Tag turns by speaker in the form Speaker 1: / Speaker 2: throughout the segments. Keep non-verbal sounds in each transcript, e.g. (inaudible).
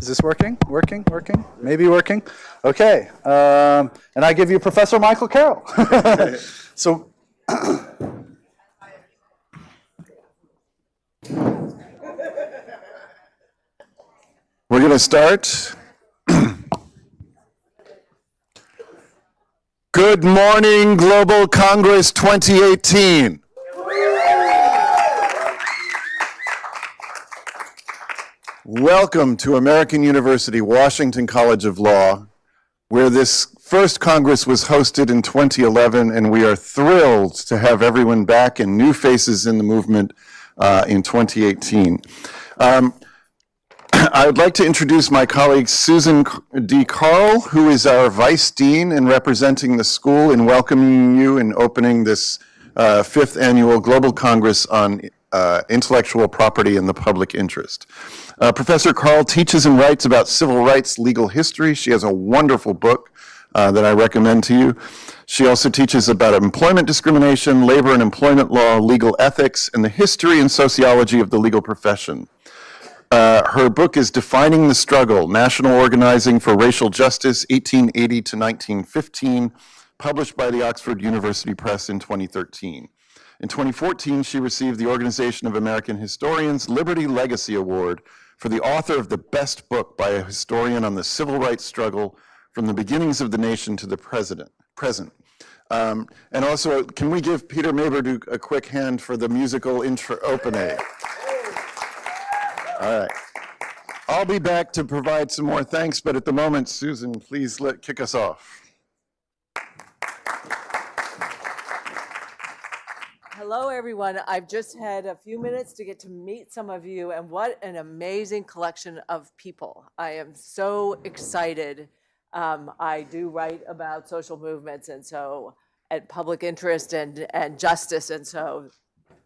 Speaker 1: Is this working? Working? Working? Maybe working? Okay. Um, and I give you Professor Michael Carroll. (laughs) so, (clears throat)
Speaker 2: We're going to start. (clears throat) Good morning, Global Congress 2018. Welcome to American University Washington College of Law, where this first Congress was hosted in 2011, and we are thrilled to have everyone back and new faces in the movement uh, in 2018. Um, (clears throat) I would like to introduce my colleague Susan D. Carle, who is our Vice Dean and representing the school in welcoming you and opening this uh, fifth annual Global Congress on uh, Intellectual Property and the Public Interest. Uh, Professor Carle teaches and writes about civil rights legal history. She has a wonderful book uh, that I recommend to you. She also teaches about employment discrimination, labor and employment law, legal ethics, and the history and sociology of the legal profession. Uh, her book is Defining the Struggle, National Organizing for Racial Justice, 1880 to 1915, published by the Oxford University Press in 2013. In 2014, she received the Organization of American Historians Liberty Legacy Award for the author of the best book by a historian on the civil rights struggle from the beginnings of the nation to the president, present. Um, and also, can we give Peter Maberdu a quick hand for the musical intro opening? All right. I'll be back to provide some more thanks, but at the moment, Susan, please let kick us off.
Speaker 3: Hello, everyone. I've just had a few minutes to get to meet some of you, and what an amazing collection of people. I am so excited. Um, I do write about social movements, and so, and public interest and, and justice, and so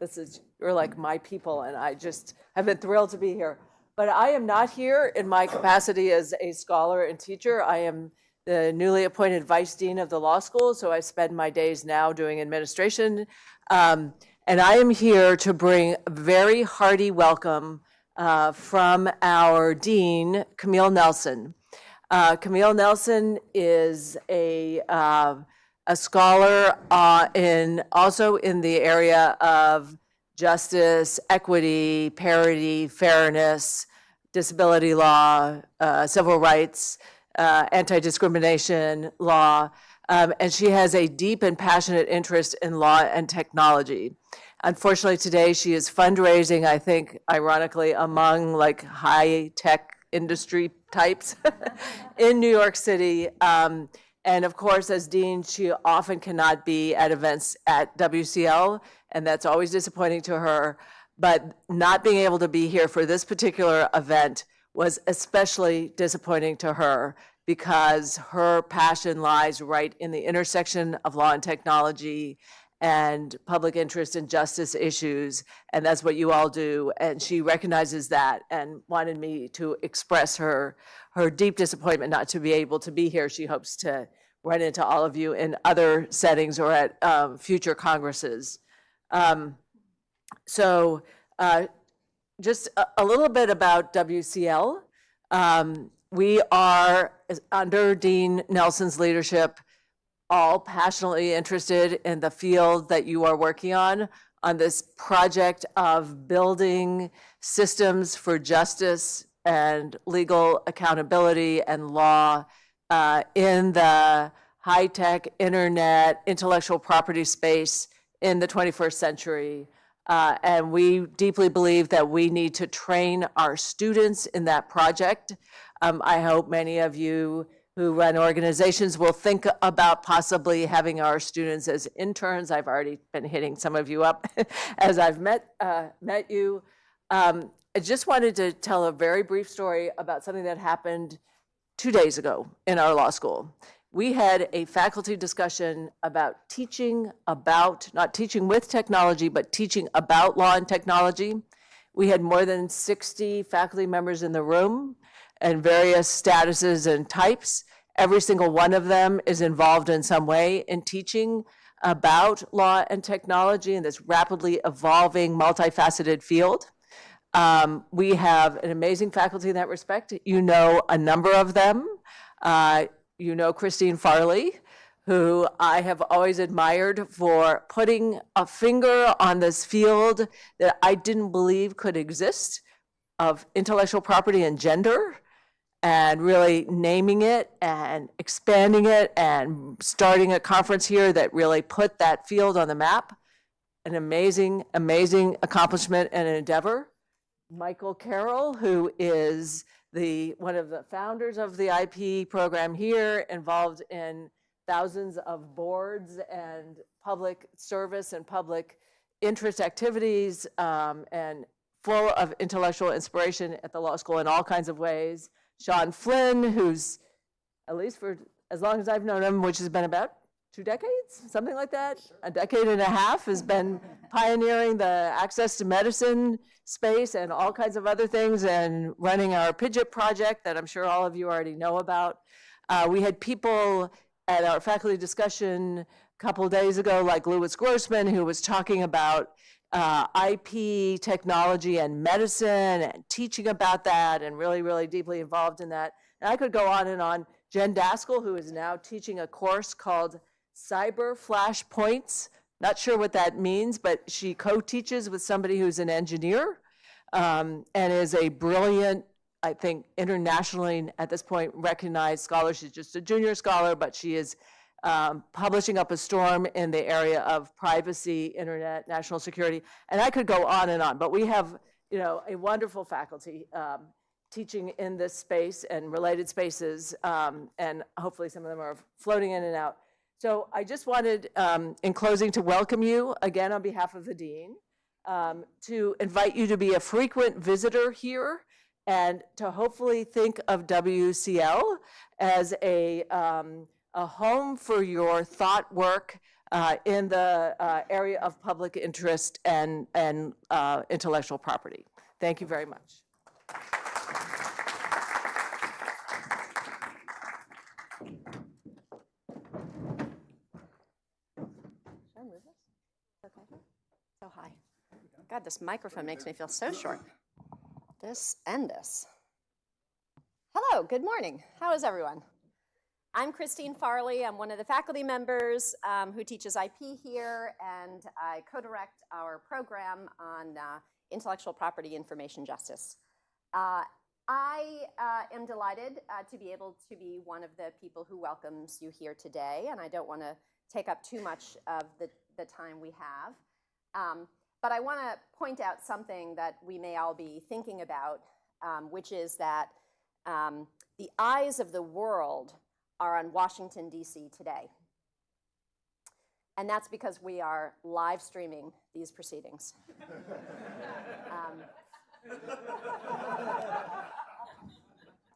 Speaker 3: this is, you're like my people, and I just have been thrilled to be here. But I am not here in my capacity as a scholar and teacher. I am the newly appointed vice dean of the law school, so I spend my days now doing administration um, and I am here to bring a very hearty welcome uh, from our dean, Camille Nelson. Uh, Camille Nelson is a, uh, a scholar uh, in also in the area of justice, equity, parity, fairness, disability law, uh, civil rights, uh, anti-discrimination law, um, and she has a deep and passionate interest in law and technology. Unfortunately, today she is fundraising, I think, ironically, among like high tech industry types (laughs) in New York City. Um, and of course, as dean, she often cannot be at events at WCL, and that's always disappointing to her. But not being able to be here for this particular event was especially disappointing to her because her passion lies right in the intersection of law and technology and public interest and justice issues. And that's what you all do. And she recognizes that and wanted me to express her, her deep disappointment not to be able to be here. She hopes to run into all of you in other settings or at um, future congresses. Um, so uh, just a, a, little bit about WCL. Um, we are, under Dean Nelson's leadership, all passionately interested in the field that you are working on, on this project of building systems for justice and legal accountability and law uh, in the high-tech internet intellectual property space in the 21st century. Uh, and we deeply believe that we need to train our students in that project. Um, I hope many of you who run organizations will think about possibly having our students as interns. I've already been hitting some of you up (laughs) as I've met, uh, met you. Um, I just wanted to tell a very brief story about something that happened two days ago in our law school. We had a faculty discussion about teaching about, not teaching with technology, but teaching about law and technology. We had more than 60 faculty members in the room and various statuses and types. Every single one of them is involved in some way in teaching about law and technology in this rapidly evolving, multifaceted field. Um, we have an amazing faculty in that respect. You know a number of them. Uh, you know Christine Farley, who I have always admired for putting a finger on this field that I didn't believe could exist of intellectual property and gender and really naming it and expanding it and starting a conference here that really put that field on the map. An amazing, amazing accomplishment and an endeavor. Michael Carroll, who is the, one of the founders of the IP program here, involved in thousands of boards and public service and public interest activities, um, and full of intellectual inspiration at the law school in all kinds of ways. Sean Flynn, who's, at least for as long as I've known him, which has been about two decades, something like that, a decade and a half, has been pioneering the access to medicine space and all kinds of other things and running our PIJIP project that I'm sure all of you already know about. Uh, we had people at our faculty discussion a couple days ago, like Lewis Grossman, who was talking about uh, IP technology and medicine and teaching about that and really, really deeply involved in that. And I could go on and on. Jen Daskal, who is now teaching a course called Cyber Flashpoints. Not sure what that means, but she co-teaches with somebody who's an engineer um, and is a brilliant, I think, internationally at this point recognized scholar. She's just a junior scholar, but she is um, publishing up a storm in the area of privacy, internet, national security, and I could go on and on. But we have, you know, a wonderful faculty um, teaching in this space and related spaces, um, and hopefully some of them are floating in and out. So I just wanted, um, in closing, to welcome you again on behalf of the dean, um, to invite you to be a frequent visitor here, and to hopefully think of WCL as a um, a home for your thought work uh, in the uh, area of public interest and, and uh, intellectual property. Thank you very much.
Speaker 4: Should I move this? Okay. So high. God, this microphone makes me feel so short. This and this. Hello, good morning. How is everyone? I'm Christine Farley. I'm one of the faculty members um, who teaches IP here, and I co-direct our program on uh, intellectual property information justice. Uh, I uh, am delighted uh, to be able to be one of the people who welcomes you here today, and I don't want to take up too much of the, the time we have. Um, but I want to point out something that we may all be thinking about, um, which is that um, the eyes of the world are on Washington, D.C. today. And that's because we are live streaming these proceedings. (laughs) um,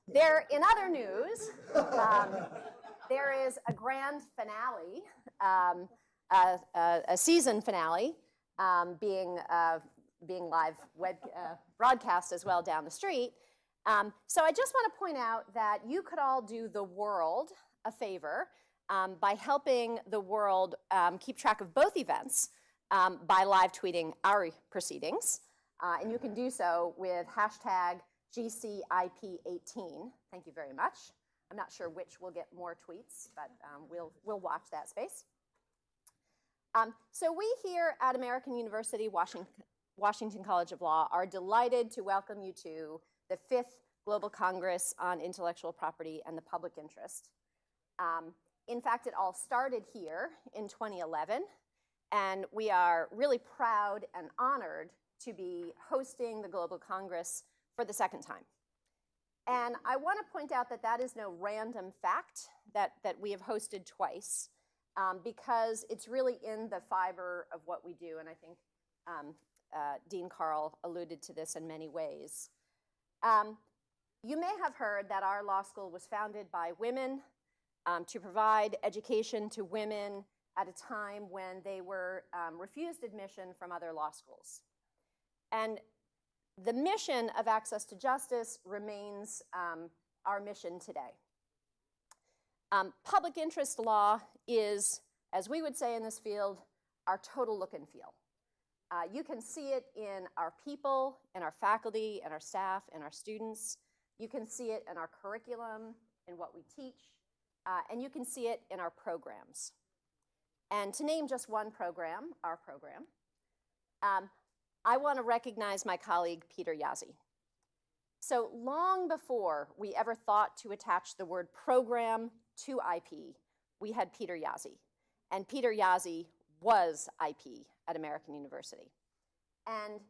Speaker 4: there, in other news, um, there is a grand finale, um, a, a, a, season finale, um, being, uh, being live web, uh, broadcast as well down the street. Um, so I just want to point out that you could all do the world a favor um, by helping the world um, keep track of both events um, by live tweeting our proceedings. Uh, and you can do so with hashtag GCIP18. Thank you very much. I'm not sure which will get more tweets, but um, we'll, we'll watch that space. Um, so we here at American University, Washington, Washington College of Law are delighted to welcome you to the fifth Global Congress on Intellectual Property and the Public Interest. Um, in fact, it all started here in 2011, and we are really proud and honored to be hosting the Global Congress for the second time. And I want to point out that that is no random fact that, that we have hosted twice, um, because it's really in the fiber of what we do, and I think um, uh, Dean Carle alluded to this in many ways. Um, you may have heard that our law school was founded by women um, to provide education to women at a time when they were um, refused admission from other law schools. And the mission of Access to Justice remains um, our mission today. Um, public interest law is, as we would say in this field, our total look and feel. Uh, you can see it in our people, in our faculty, and our staff, and our students. You can see it in our curriculum, in what we teach, uh, and you can see it in our programs. And to name just one program, our program, um, I want to recognize my colleague Peter Jaszi. So long before we ever thought to attach the word program to IP, we had Peter Jaszi. And Peter Jaszi was IP at American University. And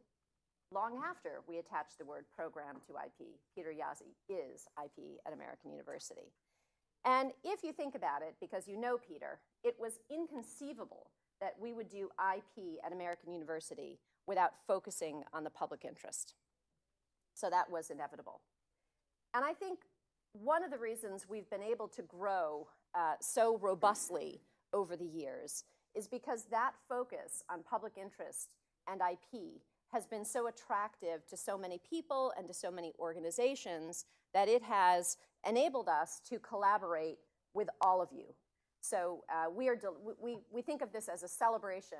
Speaker 4: long after we attached the word program to IP, Peter Jaszi is IP at American University. And if you think about it, because you know Peter, it was inconceivable that we would do IP at American University without focusing on the public interest. So that was inevitable. And I think one of the reasons we've been able to grow uh, so robustly over the years is because that focus on public interest and IP has been so attractive to so many people and to so many organizations that it has enabled us to collaborate with all of you. So uh, we, are we, we think of this as a celebration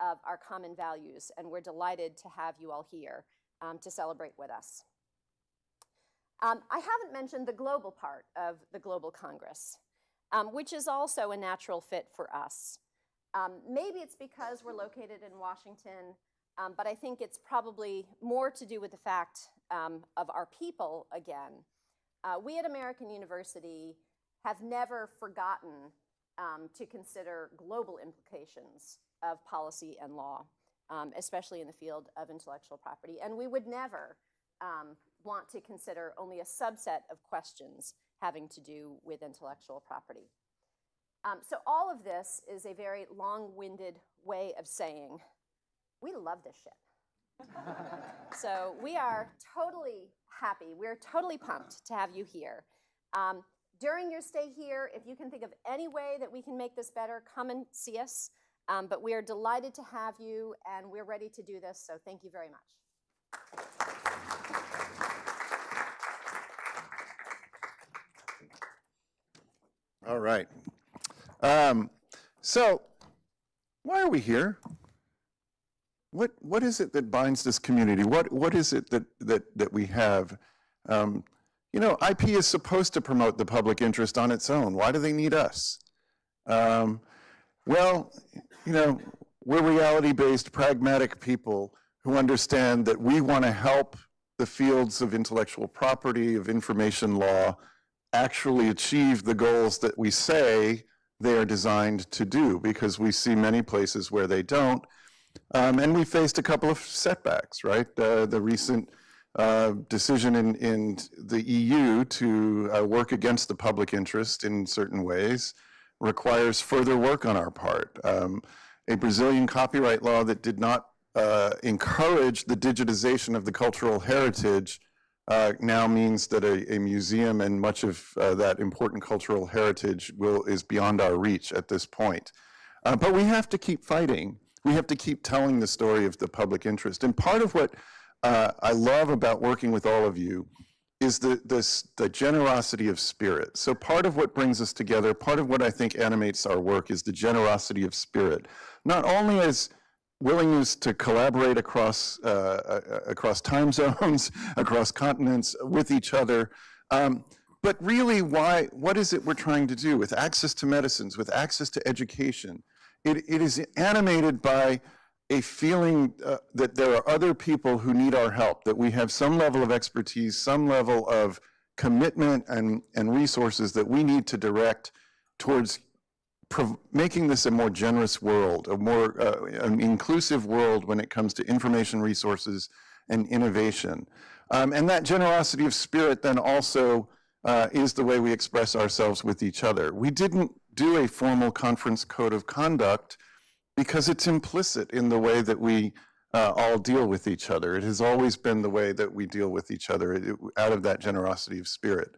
Speaker 4: of our common values, and we're delighted to have you all here um, to celebrate with us. Um, I haven't mentioned the global part of the Global Congress, um, which is also a natural fit for us. Um, maybe it's because we're located in Washington, um, but I think it's probably more to do with the fact um, of our people again. Uh, we at American University have never forgotten um, to consider global implications of policy and law, especially in the field of intellectual property. And we would never um, want to consider only a subset of questions having to do with intellectual property. Um, so all of this is a very long-winded way of saying, we love this shit. (laughs) so we are totally happy, we're totally pumped to have you here. Um, during your stay here, if you can think of any way that we can make this better, come and see us. Um, but we are delighted to have you, and we're ready to do this, so thank you very much.
Speaker 2: All right. Um, so, why are we here? What what is it that binds this community? What what is it that that that we have? Um, you know, IP is supposed to promote the public interest on its own. Why do they need us? Um, well, you know, we're reality-based, pragmatic people who understand that we want to help the fields of intellectual property, of information law, actually achieve the goals that we say they are designed to do, because we see many places where they don't. Um, and we faced a couple of setbacks, right? Uh, the recent uh, decision in, in the EU to uh, work against the public interest in certain ways requires further work on our part. Um, a Brazilian copyright law that did not uh, encourage the digitization of the cultural heritage uh, now means that a, a, museum and much of uh, that important cultural heritage will, is beyond our reach at this point. Uh, but we have to keep fighting. We have to keep telling the story of the public interest. And part of what uh, I love about working with all of you is the, this, the generosity of spirit. So part of what brings us together, part of what I think animates our work is the generosity of spirit. Not only as willingness to collaborate across, uh, uh across time (laughs) zones, across continents, with each other, um, but really why, what is it we're trying to do with access to medicines, with access to education? It, it is animated by a feeling uh, that there are other people who need our help, that we have some level of expertise, some level of commitment and, and resources that we need to direct towards making this a more generous world, a more uh, an inclusive world when it comes to information resources and innovation. Um, and that generosity of spirit then also uh, is the way we express ourselves with each other. We didn't do a formal conference code of conduct because it's implicit in the way that we uh, all deal with each other. It has always been the way that we deal with each other it, out of that generosity of spirit.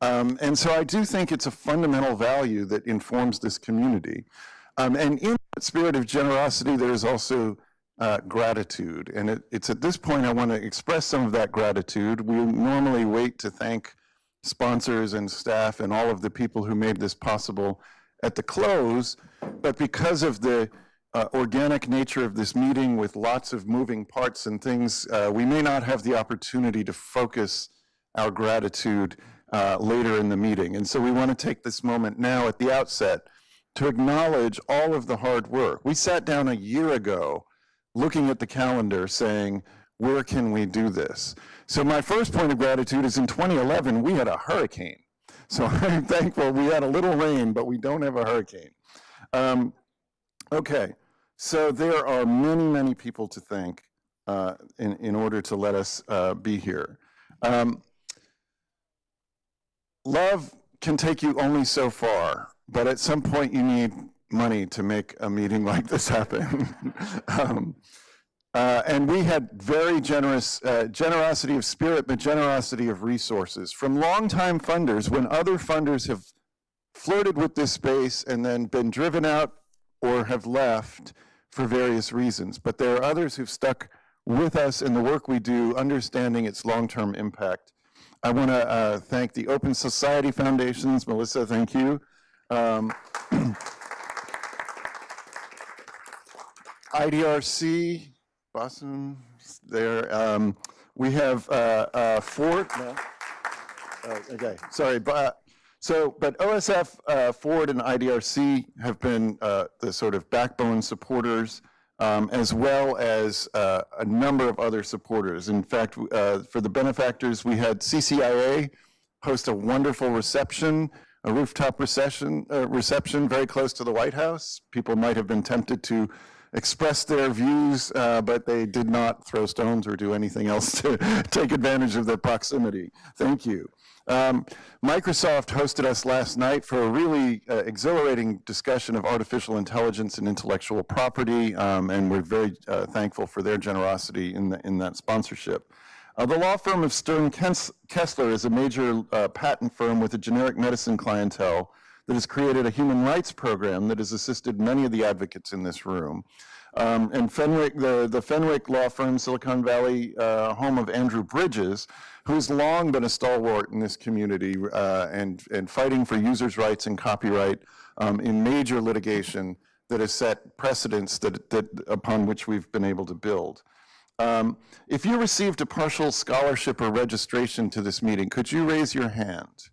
Speaker 2: Um, and so I do think it's a fundamental value that informs this community. Um, and in that spirit of generosity, there is also uh, gratitude. And it, it's at this point I want to express some of that gratitude. We normally wait to thank sponsors and staff and all of the people who made this possible at the close, but because of the uh, organic nature of this meeting with lots of moving parts and things, uh, we may not have the opportunity to focus our gratitude uh, later in the meeting. And so we want to take this moment now at the outset to acknowledge all of the hard work. We sat down a year ago looking at the calendar saying, where can we do this? So my first point of gratitude is in 2011, we had a hurricane. So (laughs) I'm thankful we had a little rain, but we don't have a hurricane. Um, okay, so there are many, many people to thank uh, in, in order to let us uh, be here. Um, love can take you only so far, but at some point you need money to make a meeting (laughs) like this happen. (laughs) um, uh, and we had very generous, uh, generosity of spirit, but generosity of resources from longtime funders when other funders have flirted with this space and then been driven out or have left for various reasons. But there are others who've stuck with us in the work we do, understanding its long-term impact. I want to uh, thank the Open Society Foundations. Melissa, thank you. Um, (clears throat) IDRC, Boston, there. Um, we have uh, uh, Ford. No. Uh, okay, sorry. But, so, but OSF, uh, Ford, and IDRC have been uh, the sort of backbone supporters, um, as well as uh, a number of other supporters. In fact, uh, for the benefactors, we had CCIA host a wonderful reception, a rooftop reception, uh, reception very close to the White House. People might have been tempted to express their views, uh, but they did not throw stones or do anything else (laughs) to take advantage of their proximity. Thank you. Um, Microsoft hosted us last night for a really uh, exhilarating discussion of artificial intelligence and intellectual property, um, and we're very uh, thankful for their generosity in, the, in that sponsorship. Uh, the law firm of Sterne Kessler is a major uh, patent firm with a generic medicine clientele that has created a human rights program that has assisted many of the advocates in this room. Um, and Fenwick, the, the Fenwick law firm, Silicon Valley, uh, home of Andrew Bridges, who's long been a stalwart in this community uh, and, and fighting for users' rights and copyright um, in major litigation that has set precedents that, that, upon which we've been able to build. Um, if you received a partial scholarship or registration to this meeting, could you raise your hand?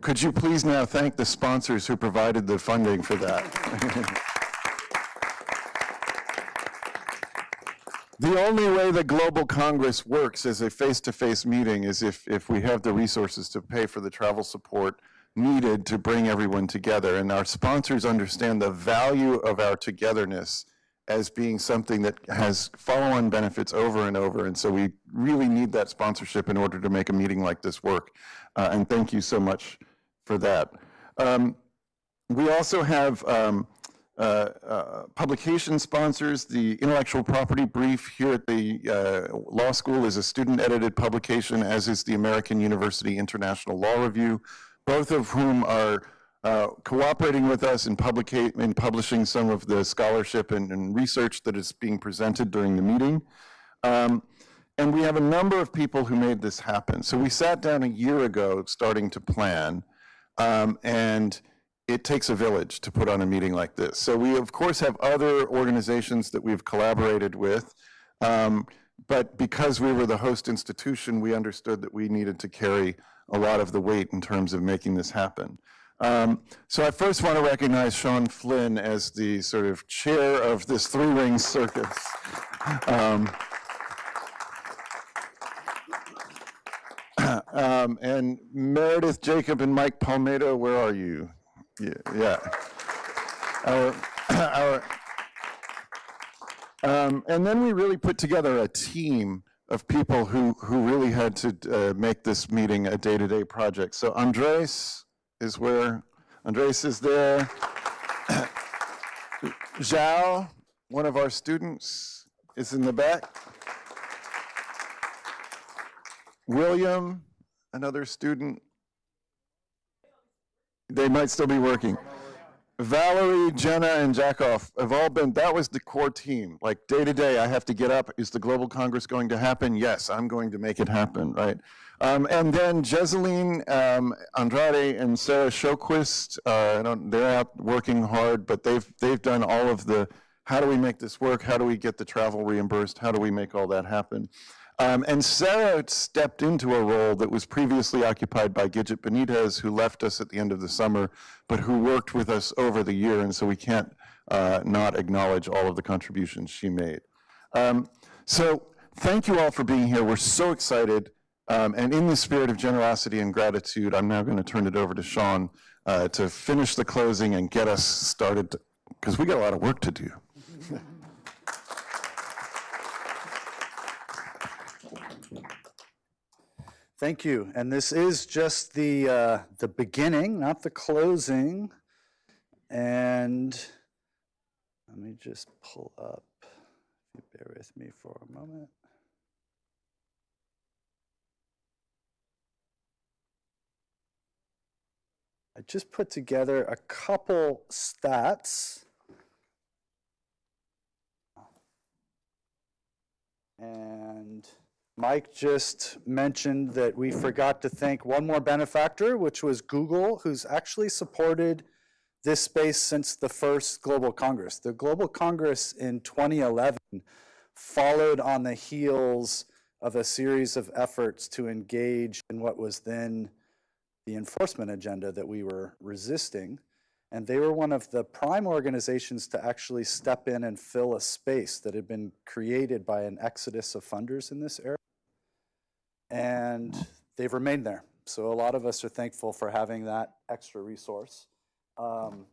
Speaker 2: Could you please now thank the sponsors who provided the funding for that? (laughs) the only way that Global Congress works as a face-to-face meeting is if, if we have the resources to pay for the travel support needed to bring everyone together. And our sponsors understand the value of our togetherness as being something that has follow-on benefits over and over. And so we really need that sponsorship in order to make a meeting like this work. Uh, and thank you so much for that. Um, we also have um, uh, uh, publication sponsors. The intellectual property brief here at the uh, law school is a student-edited publication, as is the American University International Law Review, both of whom are uh, cooperating with us in, in, publishing some of the scholarship and, and, research that is being presented during the meeting. Um, and we have a number of people who made this happen. So we sat down a year ago starting to plan, um, and it takes a village to put on a meeting like this. So we, of course, have other organizations that we've collaborated with, um, but because we were the host institution, we understood that we needed to carry a lot of the weight in terms of making this happen. Um, so I first want to recognize Sean Flynn as the sort of chair of this three-ring circus. Um, um, and Meredith Jacob and Mike Palmedo, where are you? Yeah, yeah. Our, (clears throat) our, um, and then we really put together a team of people who, who really had to uh, make this meeting a day-to-day -day project. So Andres is where, Andres is there. (clears throat) Zhao, one of our students, is in the back. William, another student. They might still be working. Valerie, Jenna, and Jackoff have all been, that was the core team. Like day to day, I have to get up. Is the Global Congress going to happen? Yes, I'm going to make it happen, right? Um, and then Jezeline um, Andrade and Sarah Shoquist, uh, they're out working hard, but they've, they've done all of the, how do we make this work? How do we get the travel reimbursed? How do we make all that happen? Um, and Sarah stepped into a role that was previously occupied by Gidget Benitez, who left us at the end of the summer, but who worked with us over the year, and so we can't uh, not acknowledge all of the contributions she made. Um, so thank you all for being here. We're so excited. Um, and in the spirit of generosity and gratitude, I'm now going to turn it over to Sean uh, to finish the closing and get us started, because we got a lot of work to do. (laughs)
Speaker 1: Thank you. And this is just the, uh, the beginning, not the closing. And let me just pull up, if you bear with me for a moment. I just put together a couple stats. And Mike just mentioned that we forgot to thank one more benefactor, which was Google, who's actually supported this space since the first Global Congress. The Global Congress in 2011 followed on the heels of a series of efforts to engage in what was then the enforcement agenda that we were resisting. And they were one of the prime organizations to actually step in and fill a space that had been created by an exodus of funders in this area. And they've remained there. So a lot of us are thankful for having that extra resource. Um,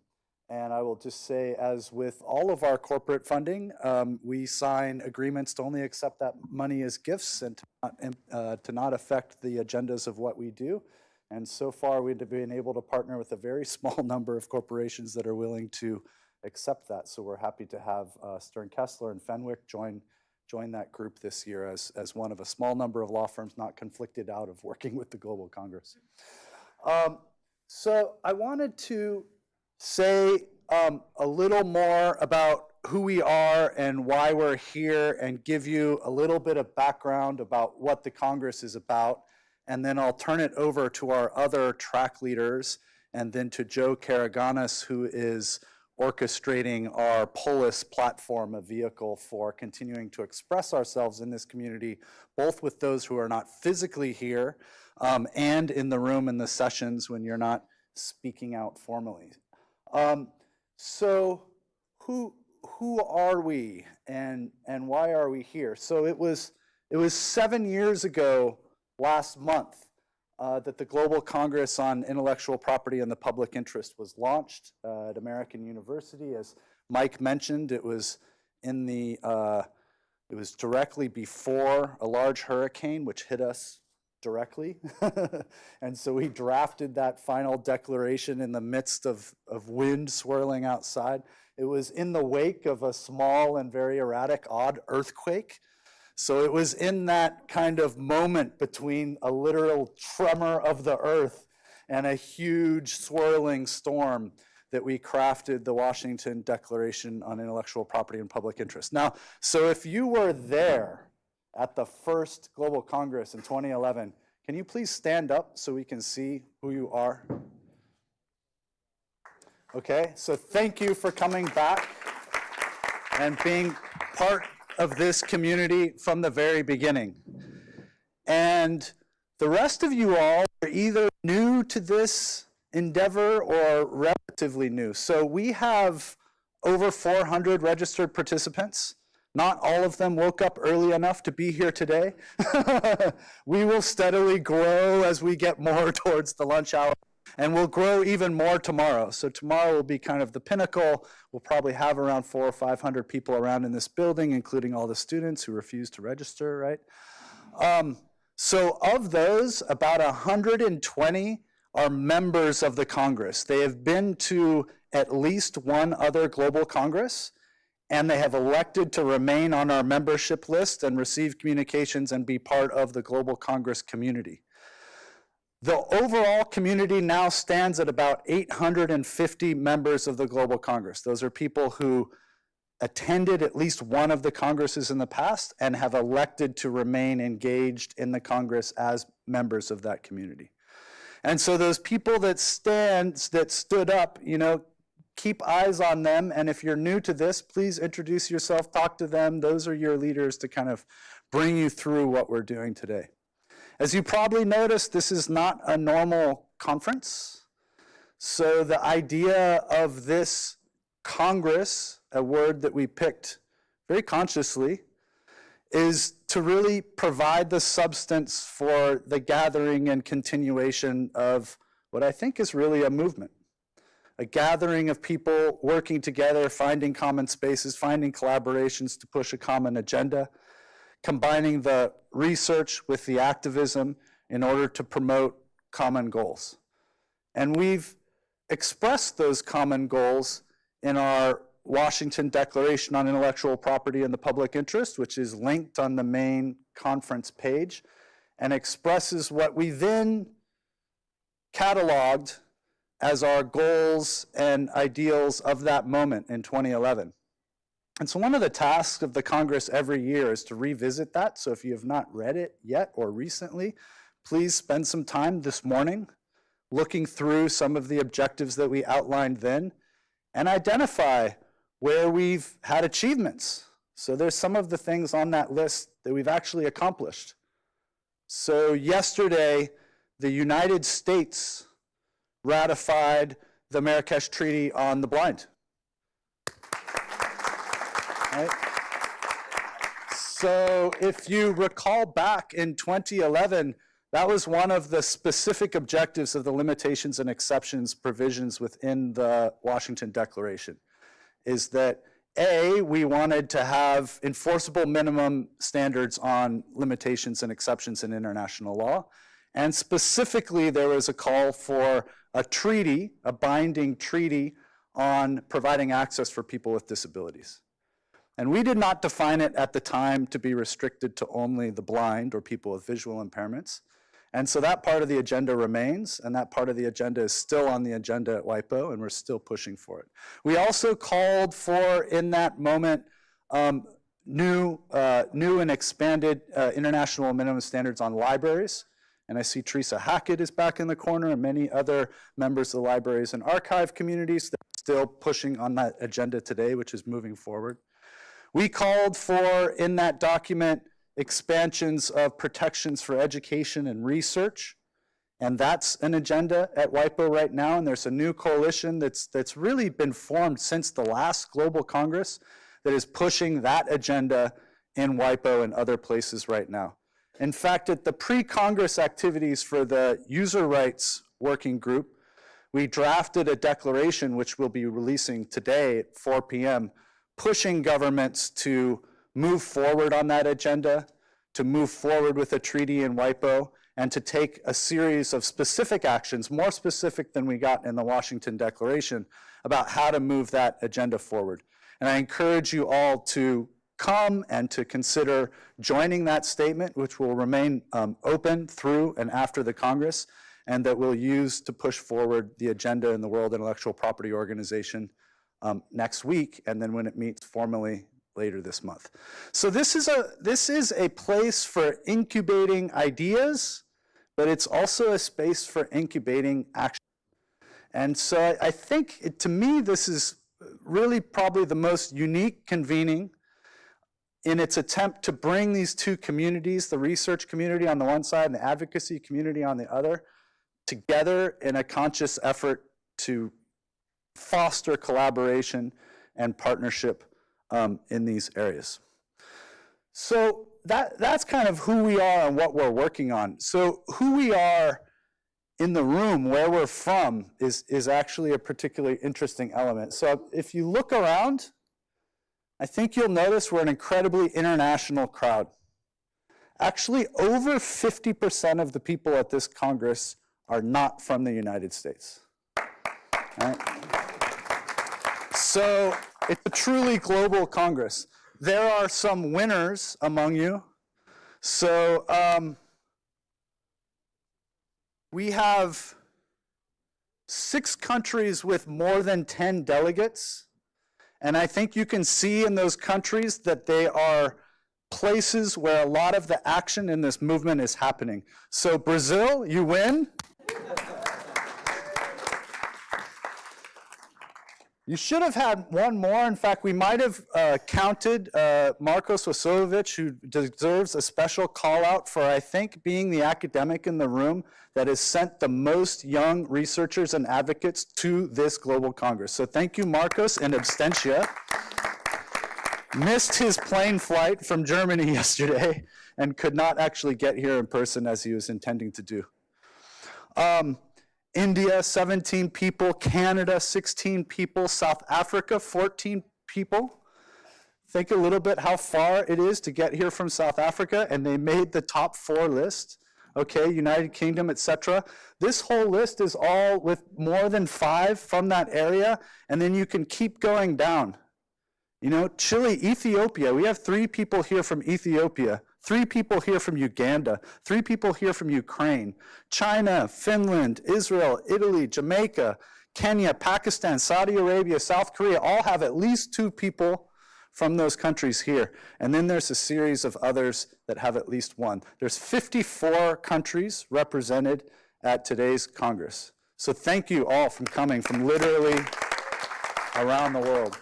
Speaker 1: and I will just say, as with all of our corporate funding, um, we sign agreements to only accept that money as gifts and to not, uh, to not affect the agendas of what we do. And so far, we've been able to partner with a very (laughs) small number of corporations that are willing to accept that. So we're happy to have uh, Sterne Kessler and Fenwick join, join that group this year as, as one of a small number of law firms not conflicted out of working with the Global Congress. Um, so I wanted to say um, a little more about who we are and why we're here and give you a little bit of background about what the Congress is about and then I'll turn it over to our other track leaders, and then to Joe Karaganis, who is orchestrating our Polis platform, a vehicle for continuing to express ourselves in this community, both with those who are not physically here um, and in the room in the sessions when you're not speaking out formally. Um, so who, who are we and, and why are we here? So it was, it was seven years ago last month uh, that the Global Congress on Intellectual Property and the Public Interest was launched uh, at American University. As Mike mentioned, it was in the, uh, it was directly before a large hurricane which hit us directly. (laughs) and so we drafted that final declaration in the midst of, of wind swirling outside. It was in the wake of a small and very erratic, odd earthquake so it was in that kind of moment between a literal tremor of the earth and a huge swirling storm that we crafted the Washington Declaration on Intellectual Property and Public Interest. Now, so if you were there at the first Global Congress in 2011, can you please stand up so we can see who you are? Okay, so thank you for coming back and being part of this community from the very beginning. And the rest of you all are either new to this endeavor or relatively new. So we have over 400 registered participants. Not all of them woke up early enough to be here today. (laughs) we will steadily grow as we get more (laughs) towards the lunch hour and we'll grow even more tomorrow. So tomorrow will be kind of the pinnacle. We'll probably have around four or 500 people around in this building, including all the students who refuse to register, right? Um, so of those, about 120 are members of the Congress. They have been to at least one other global Congress, and they have elected to remain on our membership list and receive communications and be part of the Global Congress community. The overall community now stands at about 850 members of the Global Congress. Those are people who attended at least one of the Congresses in the past and have elected to remain engaged in the Congress as members of that community. And so those people that stand, that stood up, you know, keep eyes on them. And if you're new to this, please introduce yourself, talk to them. Those are your leaders to kind of bring you through what we're doing today. As you probably noticed, this is not a normal conference. So the idea of this Congress, a word that we picked very consciously, is to really provide the substance for the gathering and continuation of what I think is really a movement. A gathering of people working together, finding common spaces, finding collaborations to push a common agenda, combining the research with the activism in order to promote common goals. And we've expressed those common goals in our Washington Declaration on Intellectual Property and the Public Interest, which is linked on the main conference page, and expresses what we then cataloged as our goals and ideals of that moment in 2011. And so one of the tasks of the Congress every year is to revisit that. So if you have not read it yet or recently, please spend some time this morning looking through some of the objectives that we outlined then and identify where we've had achievements. So there's some of the things on that list that we've actually accomplished. So yesterday, the United States ratified the Marrakesh Treaty on the Blind. Right? So if you recall back in 2011, that was one of the specific objectives of the limitations and exceptions provisions within the Washington Declaration, is that A, we wanted to have enforceable minimum standards on limitations and exceptions in international law. And specifically, there was a call for a treaty, a binding treaty on providing access for people with disabilities. And we did not define it at the time to be restricted to only the blind or people with visual impairments. And so that part of the agenda remains, and that part of the agenda is still on the agenda at WIPO, and we're still pushing for it. We also called for, in that moment, um, new, uh, new and expanded uh, international minimum standards on libraries. And I see Teresa Hackett is back in the corner, and many other members of the libraries and archive communities that are still pushing on that agenda today, which is moving forward. We called for, in that document, expansions of protections for education and research. And that's an agenda at WIPO right now, and there's a new coalition that's, that's really been formed since the last Global Congress that is pushing that agenda in WIPO and other places right now. In fact, at the pre-Congress activities for the User Rights Working Group, we drafted a declaration which we'll be releasing today at 4 p.m., pushing governments to move forward on that agenda, to move forward with a treaty in WIPO, and to take a series of specific actions, more specific than we got in the Washington Declaration, about how to move that agenda forward. And I encourage you all to come and to consider joining that statement, which will remain um, open through and after the Congress, and that we'll use to push forward the agenda in the World Intellectual Property Organization um, next week, and then when it meets formally later this month. So this is a this is a place for incubating ideas, but it's also a space for incubating action. And so I, I think it, to me this is really probably the most unique convening in its attempt to bring these two communities, the research community on the one side and the advocacy community on the other, together in a conscious effort to foster collaboration and partnership um, in these areas. So that, that's kind of who we are and what we're working on. So who we are in the room, where we're from, is, is actually a particularly interesting element. So if you look around, I think you'll notice we're an incredibly international crowd. Actually, over 50% of the people at this Congress are not from the United States. Right? So it's a truly global Congress. There are some winners among you. So um, we have six countries with more than 10 delegates. And I think you can see in those countries that they are places where a lot of the action in this movement is happening. So Brazil, you win. (laughs) You should have had one more. In fact, we might have uh, counted uh, Marcos Wachowicz, who deserves a special call out for, I think, being the academic in the room that has sent the most young researchers and advocates to this global Congress. So thank you, Marcos, in absentia. Missed his plane flight from Germany (laughs) yesterday and could not actually get here in person as he was intending to do. Um, India, 17 people, Canada, 16 people, South Africa, 14 people. Think a little bit how far it is to get here from South Africa, and they made the top four list. Okay, United Kingdom, etc. This whole list is all with more than five from that area, and then you can keep going down. You know, Chile, Ethiopia, we have three people here from Ethiopia. Three people here from Uganda, three people here from Ukraine, China, Finland, Israel, Italy, Jamaica, Kenya, Pakistan, Saudi Arabia, South Korea all have at least two people from those countries here. And then there's a series of others that have at least one. There's 54 countries represented at today's Congress. So thank you all for coming from literally around the world.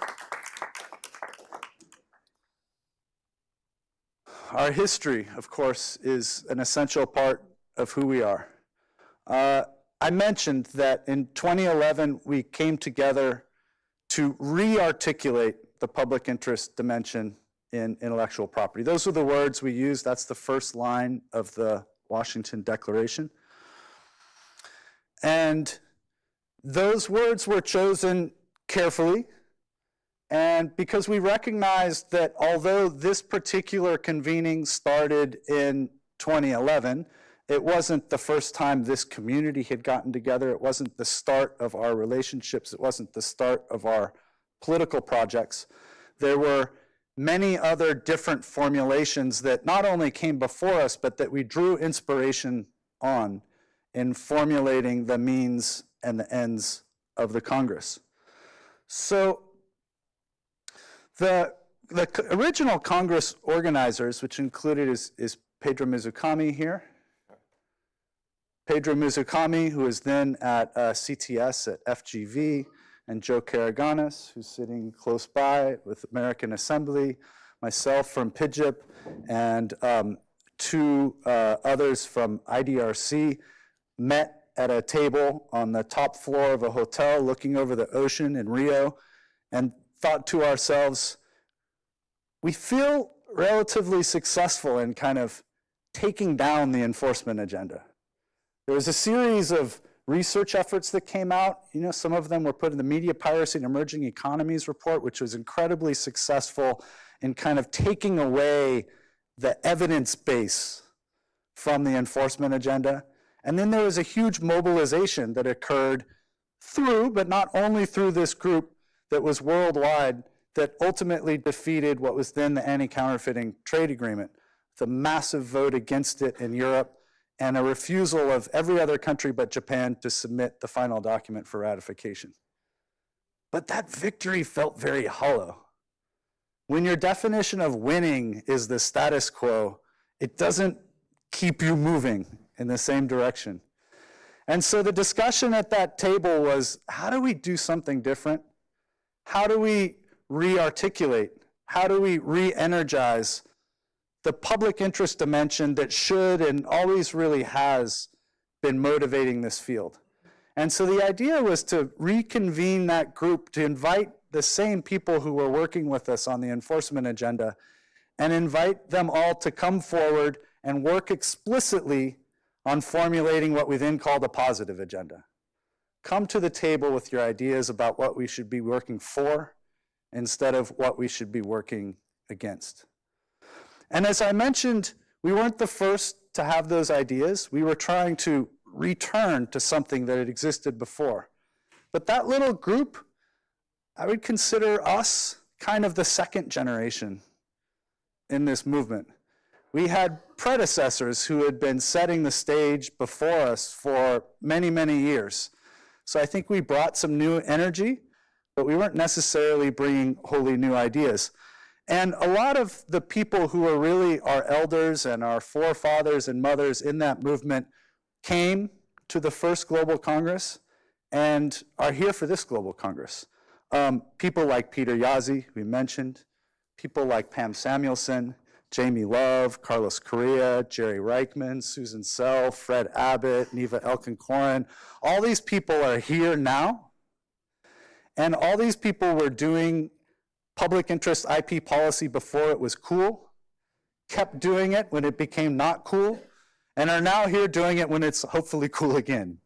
Speaker 1: Our history, of course, is an essential part of who we are. Uh, I mentioned that in 2011, we came together to re-articulate the public interest dimension in intellectual property. Those are the words we use. That's the first line of the Washington Declaration. And those words were chosen carefully and because we recognized that although this particular convening started in 2011, it wasn't the first time this community had gotten together. It wasn't the start of our relationships. It wasn't the start of our political projects. There were many other different formulations that not only came before us, but that we drew inspiration on in formulating the means and the ends of the Congress. So the, the original Congress organizers, which included is, is Pedro Mizukami here. Pedro Mizukami, who is then at uh, CTS at FGV, and Joe Karaganis, who's sitting close by with American Assembly, myself from PIJIP, and um, two uh, others from IDRC met at a table on the top floor of a hotel looking over the ocean in Rio and thought to ourselves, we feel relatively successful in kind of taking down the enforcement agenda. There was a series of research efforts that came out. You know, some of them were put in the Media Piracy and Emerging Economies report, which was incredibly successful in kind of taking away the evidence base from the enforcement agenda. And then there was a huge mobilization that occurred through, but not only through this group, that was worldwide that ultimately defeated what was then the anti-counterfeiting trade agreement. The massive vote against it in Europe and a refusal of every other country but Japan to submit the final document for ratification. But that victory felt very hollow. When your definition of winning is the status quo, it doesn't keep you moving in the same direction. And so the discussion at that table was, how do we do something different? How do we re-articulate? How do we re-energize the public interest dimension that should and always really has been motivating this field? And so the idea was to reconvene that group, to invite the same people who were working with us on the enforcement agenda and invite them all to come forward and work explicitly on formulating what we then called a positive agenda come to the table with your ideas about what we should be working for instead of what we should be working against. And as I mentioned, we weren't the first to have those ideas. We were trying to return to something that had existed before. But that little group, I would consider us kind of the second generation in this movement. We had predecessors who had been setting the stage before us for many, many years. So I think we brought some new energy, but we weren't necessarily bringing wholly new ideas. And a lot of the people who are really our elders and our forefathers and mothers in that movement came to the first Global Congress and are here for this Global Congress. Um, people like Peter Jaszi, we mentioned, people like Pam Samuelson, Jamie Love, Carlos Correa, Jerry Reichman, Susan Sell, Fred Abbott, Niva Elkin-Koren. All these people are here now. And all these people were doing public interest IP policy before it was cool, kept doing it when it became not cool, and are now here doing it when it's hopefully cool again.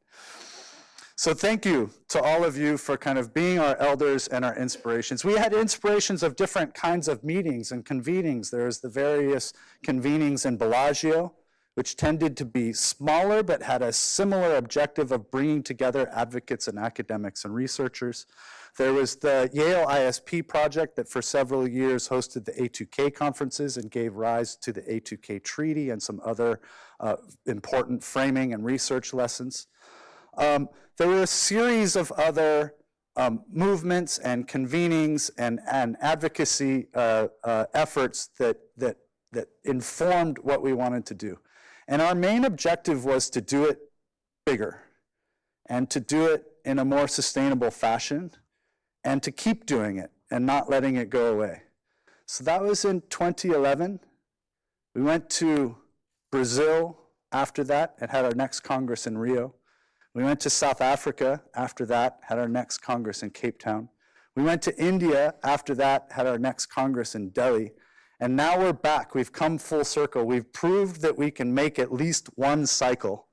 Speaker 1: So thank you to all of you for kind of being our elders and our inspirations. We had inspirations of different kinds of meetings and convenings. There's the various convenings in Bellagio, which tended to be smaller but had a similar objective of bringing together advocates and academics and researchers. There was the Yale ISP project that for several years hosted the A2K conferences and gave rise to the A2K treaty and some other uh, important framing and research lessons. Um, there were a series of other um, movements and convenings and, and advocacy uh, uh, efforts that, that, that informed what we wanted to do. And our main objective was to do it bigger and to do it in a more sustainable fashion and to keep doing it and not letting it go away. So that was in 2011. We went to Brazil after that and had our next Congress in Rio. We went to South Africa after that, had our next Congress in Cape Town. We went to India after that, had our next Congress in Delhi. And now we're back. We've come full circle. We've proved that we can make at least one cycle.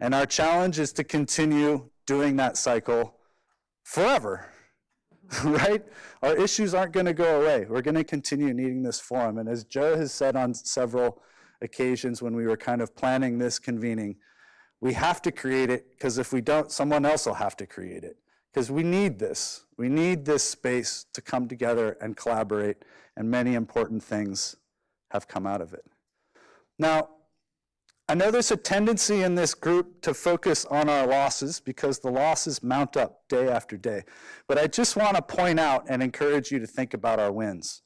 Speaker 1: And our challenge is to continue doing that cycle forever, (laughs) right? Our issues aren't going to go away. We're going to continue needing this forum. And as Joe has said on several occasions when we were kind of planning this convening, we have to create it because if we don't, someone else will have to create it. Because we need this. We need this space to come together and collaborate, and many important things have come out of it. Now, I know there's a tendency in this group to focus on our losses because the losses mount up day after day. But I just want to point out and encourage you to think about our wins.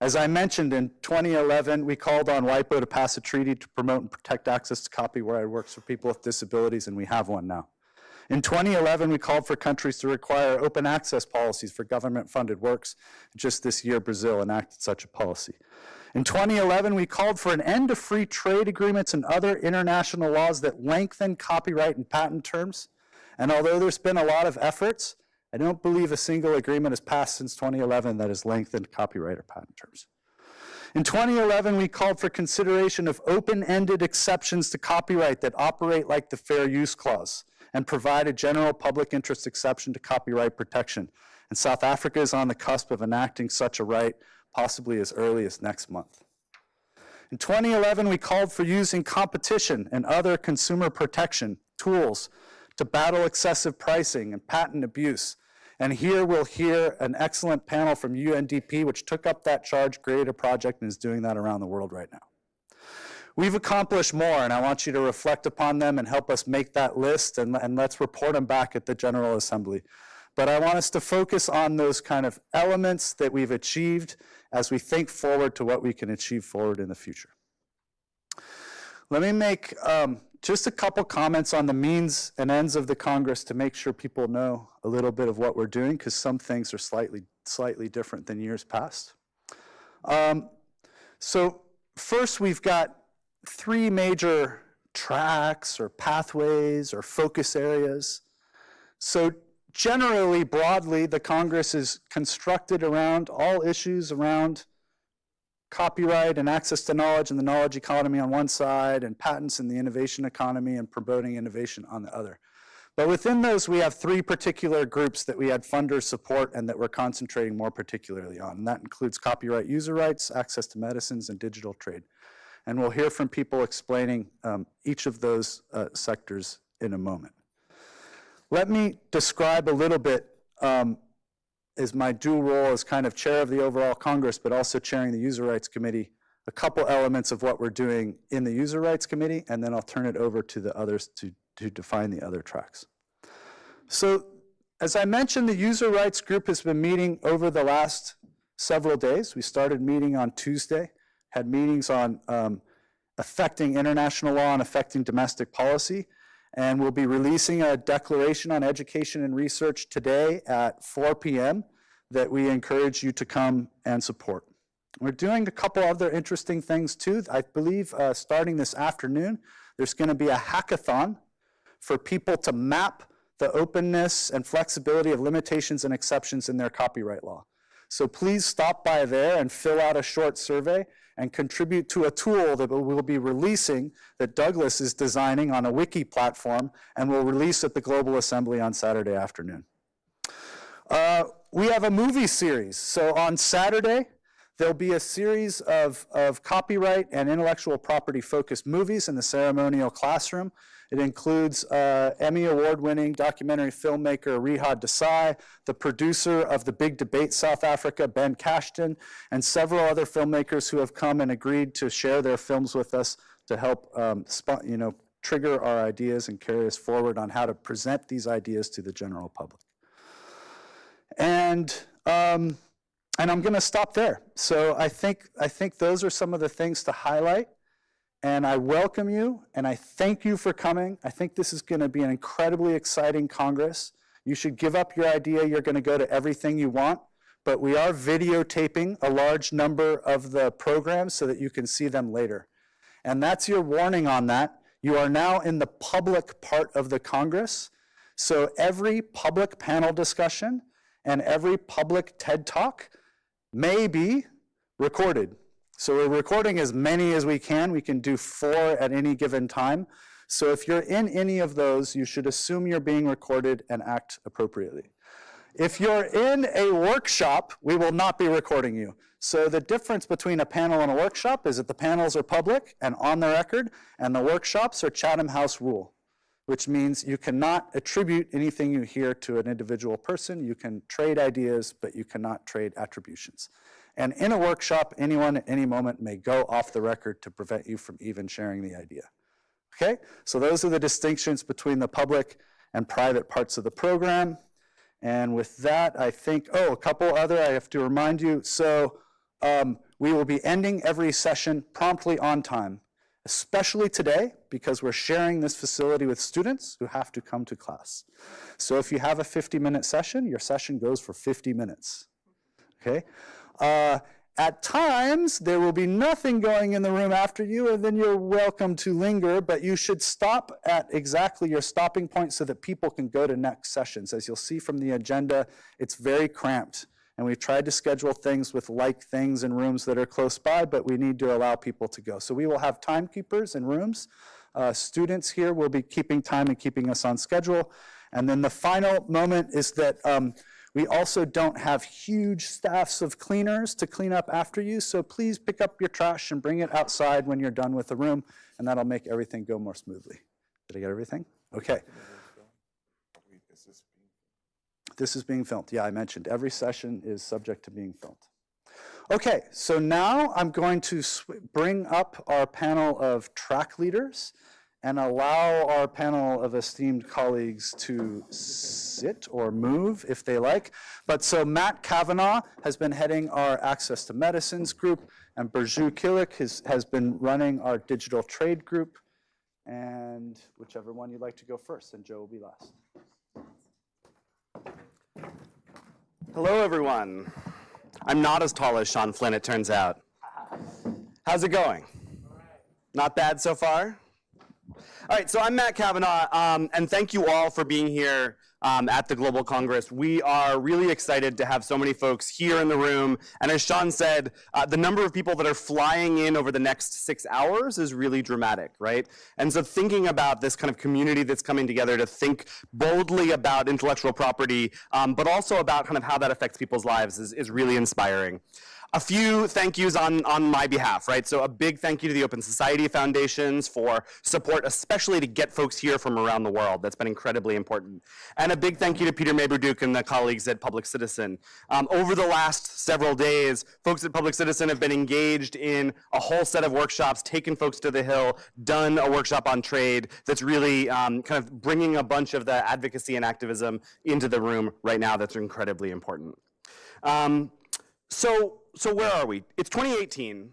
Speaker 1: As I mentioned, in 2011, we called on WIPO to pass a treaty to promote and protect access to copyrighted works for people with disabilities, and we have one now. In 2011, we called for countries to require open access policies for government-funded works. Just this year, Brazil enacted such a policy. In 2011, we called for an end to free trade agreements and other international laws that lengthen copyright and patent terms. And although there's been a lot of efforts, I don't believe a single agreement has passed since 2011 that has lengthened copyright or patent terms. In 2011, we called for consideration of open-ended exceptions to copyright that operate like the Fair Use Clause and provide a general public interest exception to copyright protection. And South Africa is on the cusp of enacting such a right, possibly as early as next month. In 2011, we called for using competition and other consumer protection tools to battle excessive pricing and patent abuse and here we'll hear an excellent panel from UNDP, which took up that charge, created a project, and is doing that around the world right now. We've accomplished more, and I want you to reflect upon them and help us make that list, and, and let's report them back at the General Assembly. But I want us to focus on those kind of elements that we've achieved as we think forward to what we can achieve forward in the future. Let me make um, just a couple comments on the means and ends of the Congress to make sure people know a little bit of what we're doing, because some things are slightly, slightly different than years past. Um, so first, we've got three major tracks or pathways or focus areas. So generally, broadly, the Congress is constructed around all issues around copyright and access to knowledge and the knowledge economy on one side, and patents and the innovation economy and promoting innovation on the other. But within those, we have three particular groups that we had funders support and that we're concentrating more particularly on. And that includes copyright user rights, access to medicines, and digital trade. And we'll hear from people explaining um, each of those uh, sectors in a moment. Let me describe a little bit um, is my dual role as kind of chair of the overall Congress, but also chairing the User Rights Committee, a couple elements of what we're doing in the User Rights Committee, and then I'll turn it over to the others to, to define the other tracks. So as I mentioned, the User Rights Group has been meeting over the last several days. We started meeting on Tuesday, had meetings on um, affecting international law and affecting domestic policy, and we'll be releasing a declaration on education and research today at 4 p.m. that we encourage you to come and support. We're doing a couple other interesting things too. I believe uh, starting this afternoon, there's going to be a hackathon for people to map the openness and flexibility of limitations and exceptions in their copyright law. So please stop by there and fill out a short survey and contribute to a tool that we'll be releasing that Douglas is designing on a wiki platform and will release at the Global Assembly on Saturday afternoon. Uh, we have a movie series. So on Saturday, there'll be a series of, of copyright and intellectual property focused movies in the ceremonial classroom. It includes uh, Emmy award-winning documentary filmmaker Rehad Desai, the producer of The Big Debate South Africa, Ben Cashdan, and several other filmmakers who have come and agreed to share their films with us to help um, you know, trigger our ideas and carry us forward on how to present these ideas to the general public. And um, and I'm going to stop there. So I think I think those are some of the things to highlight. And I welcome you and I thank you for coming. I think this is going to be an incredibly exciting Congress. You should give up your idea you're going to go to everything you want, but we are videotaping a large number of the programs so that you can see them later. And that's your warning on that. You are now in the public part of the Congress. So every public panel discussion and every public TED Talk may be recorded. So we're recording as many as we can. We can do four at any given time. So if you're in any of those, you should assume you're being recorded and act appropriately. If you're in a workshop, we will not be recording you. So the difference between a panel and a workshop is that the panels are public and on the record, and the workshops are Chatham House rule, which means you cannot attribute anything you hear to an individual person. You can trade ideas, but you cannot trade attributions. And in a workshop, anyone at any moment may go off the record to prevent you from even sharing the idea. Okay? So those are the distinctions between the public and private parts of the program. And with that, I think, oh, a couple other, I have to remind you. So um, we will be ending every session promptly on time, especially today, because we're sharing this facility with students who have to come to class. So if you have a 50-minute session, your session goes for 50 minutes. Okay? Uh, at times, there will be nothing going in the room after you, and then you're welcome to linger, but you should stop at exactly your stopping point so that people can go to next sessions. As you'll see from the agenda, it's very cramped, and we've tried to schedule things with like things in rooms that are close by, but we need to allow people to go. So we will have timekeepers in rooms. Uh, students here will be keeping time and keeping us on schedule. And then the final moment is that um, we also don't have huge staffs of cleaners to clean up after you, so please pick up your trash and bring it outside when you're done with the room, and that'll make everything go more smoothly. Did I get everything? Okay. This is being filmed. Yeah, I mentioned every session is subject to being filmed. Okay, so now I'm going to bring up our panel of track leaders and allow our panel of esteemed colleagues to sit or move if they like. But so Matt Kavanagh has been heading our Access to Medicines group, and Burcu Kilic has, has been running our digital trade group. And whichever one you'd like to go first, and Joe will be last.
Speaker 5: Hello, everyone. I'm not as tall as Sean Flynn, it turns out. How's it going? Not bad so far? All right, so I'm Matt Kavanagh, um, and thank you all for being here um, at the Global Congress. We are really excited to have so many folks here in the room, and as Sean said, uh, the number of people that are flying in over the next six hours is really dramatic, right? And so thinking about this kind of community that's coming together to think boldly about intellectual property, um, but also about kind of how that affects people's lives is, is really inspiring. A few thank yous on, on my behalf, right? So a big thank you to the Open Society Foundations for support, especially to get folks here from around the world. That's been incredibly important. And a big thank you to Peter Maybarduk and the colleagues at Public Citizen. Um, over the last several days, folks at Public Citizen have been engaged in a whole set of workshops, taken folks to the Hill, done a workshop on trade that's really um, kind of bringing a bunch of the advocacy and activism into the room right now that's incredibly important. Um, so, so where are we? It's 2018,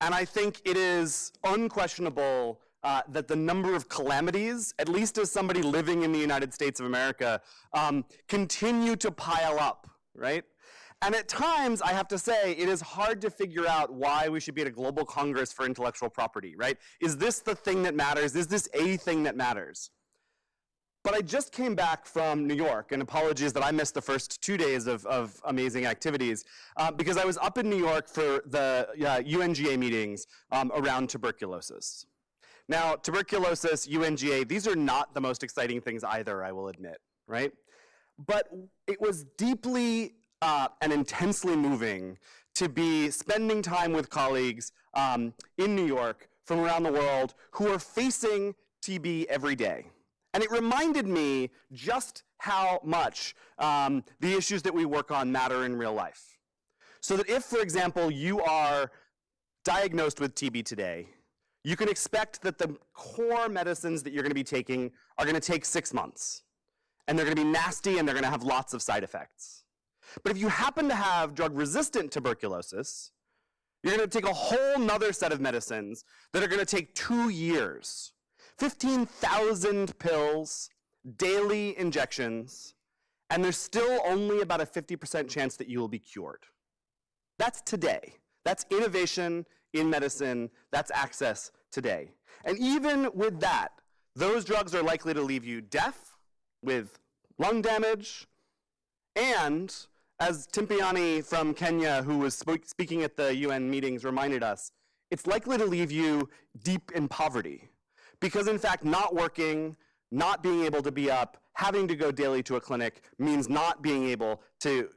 Speaker 5: and I think it is unquestionable uh, that the number of calamities, at least as somebody living in the United States of America, um, continue to pile up, right? And at times, I have to say, it is hard to figure out why we should be at a global congress for intellectual property, right? Is this the thing that matters? Is this a thing that matters? But I just came back from New York, and apologies that I missed the first two days of, of amazing activities, uh, because I was up in New York for the uh, UNGA meetings um, around tuberculosis. Now, tuberculosis, UNGA, these are not the most exciting things either, I will admit, right? But it was deeply uh, and intensely moving to be spending time with colleagues um, in New York from around the world who are facing TB every day. And it reminded me just how much um, the issues that we work on matter in real life. So that if, for example, you are diagnosed with TB today, you can expect that the core medicines that you're going to be taking are going to take six months. And they're going to be nasty and they're going to have lots of side effects. But if you happen to have drug-resistant tuberculosis, you're going to take a whole nother set of medicines that are going to take two years 15,000 pills, daily injections, and there's still only about a 50% chance that you will be cured. That's today. That's innovation in medicine. That's access today. And even with that, those drugs are likely to leave you deaf, with lung damage, and as Timpiyian from Kenya, who was speaking at the UN meetings, reminded us, it's likely to leave you deep in poverty. Because in fact, not working, not being able to be up, having to go daily to a clinic means not being able to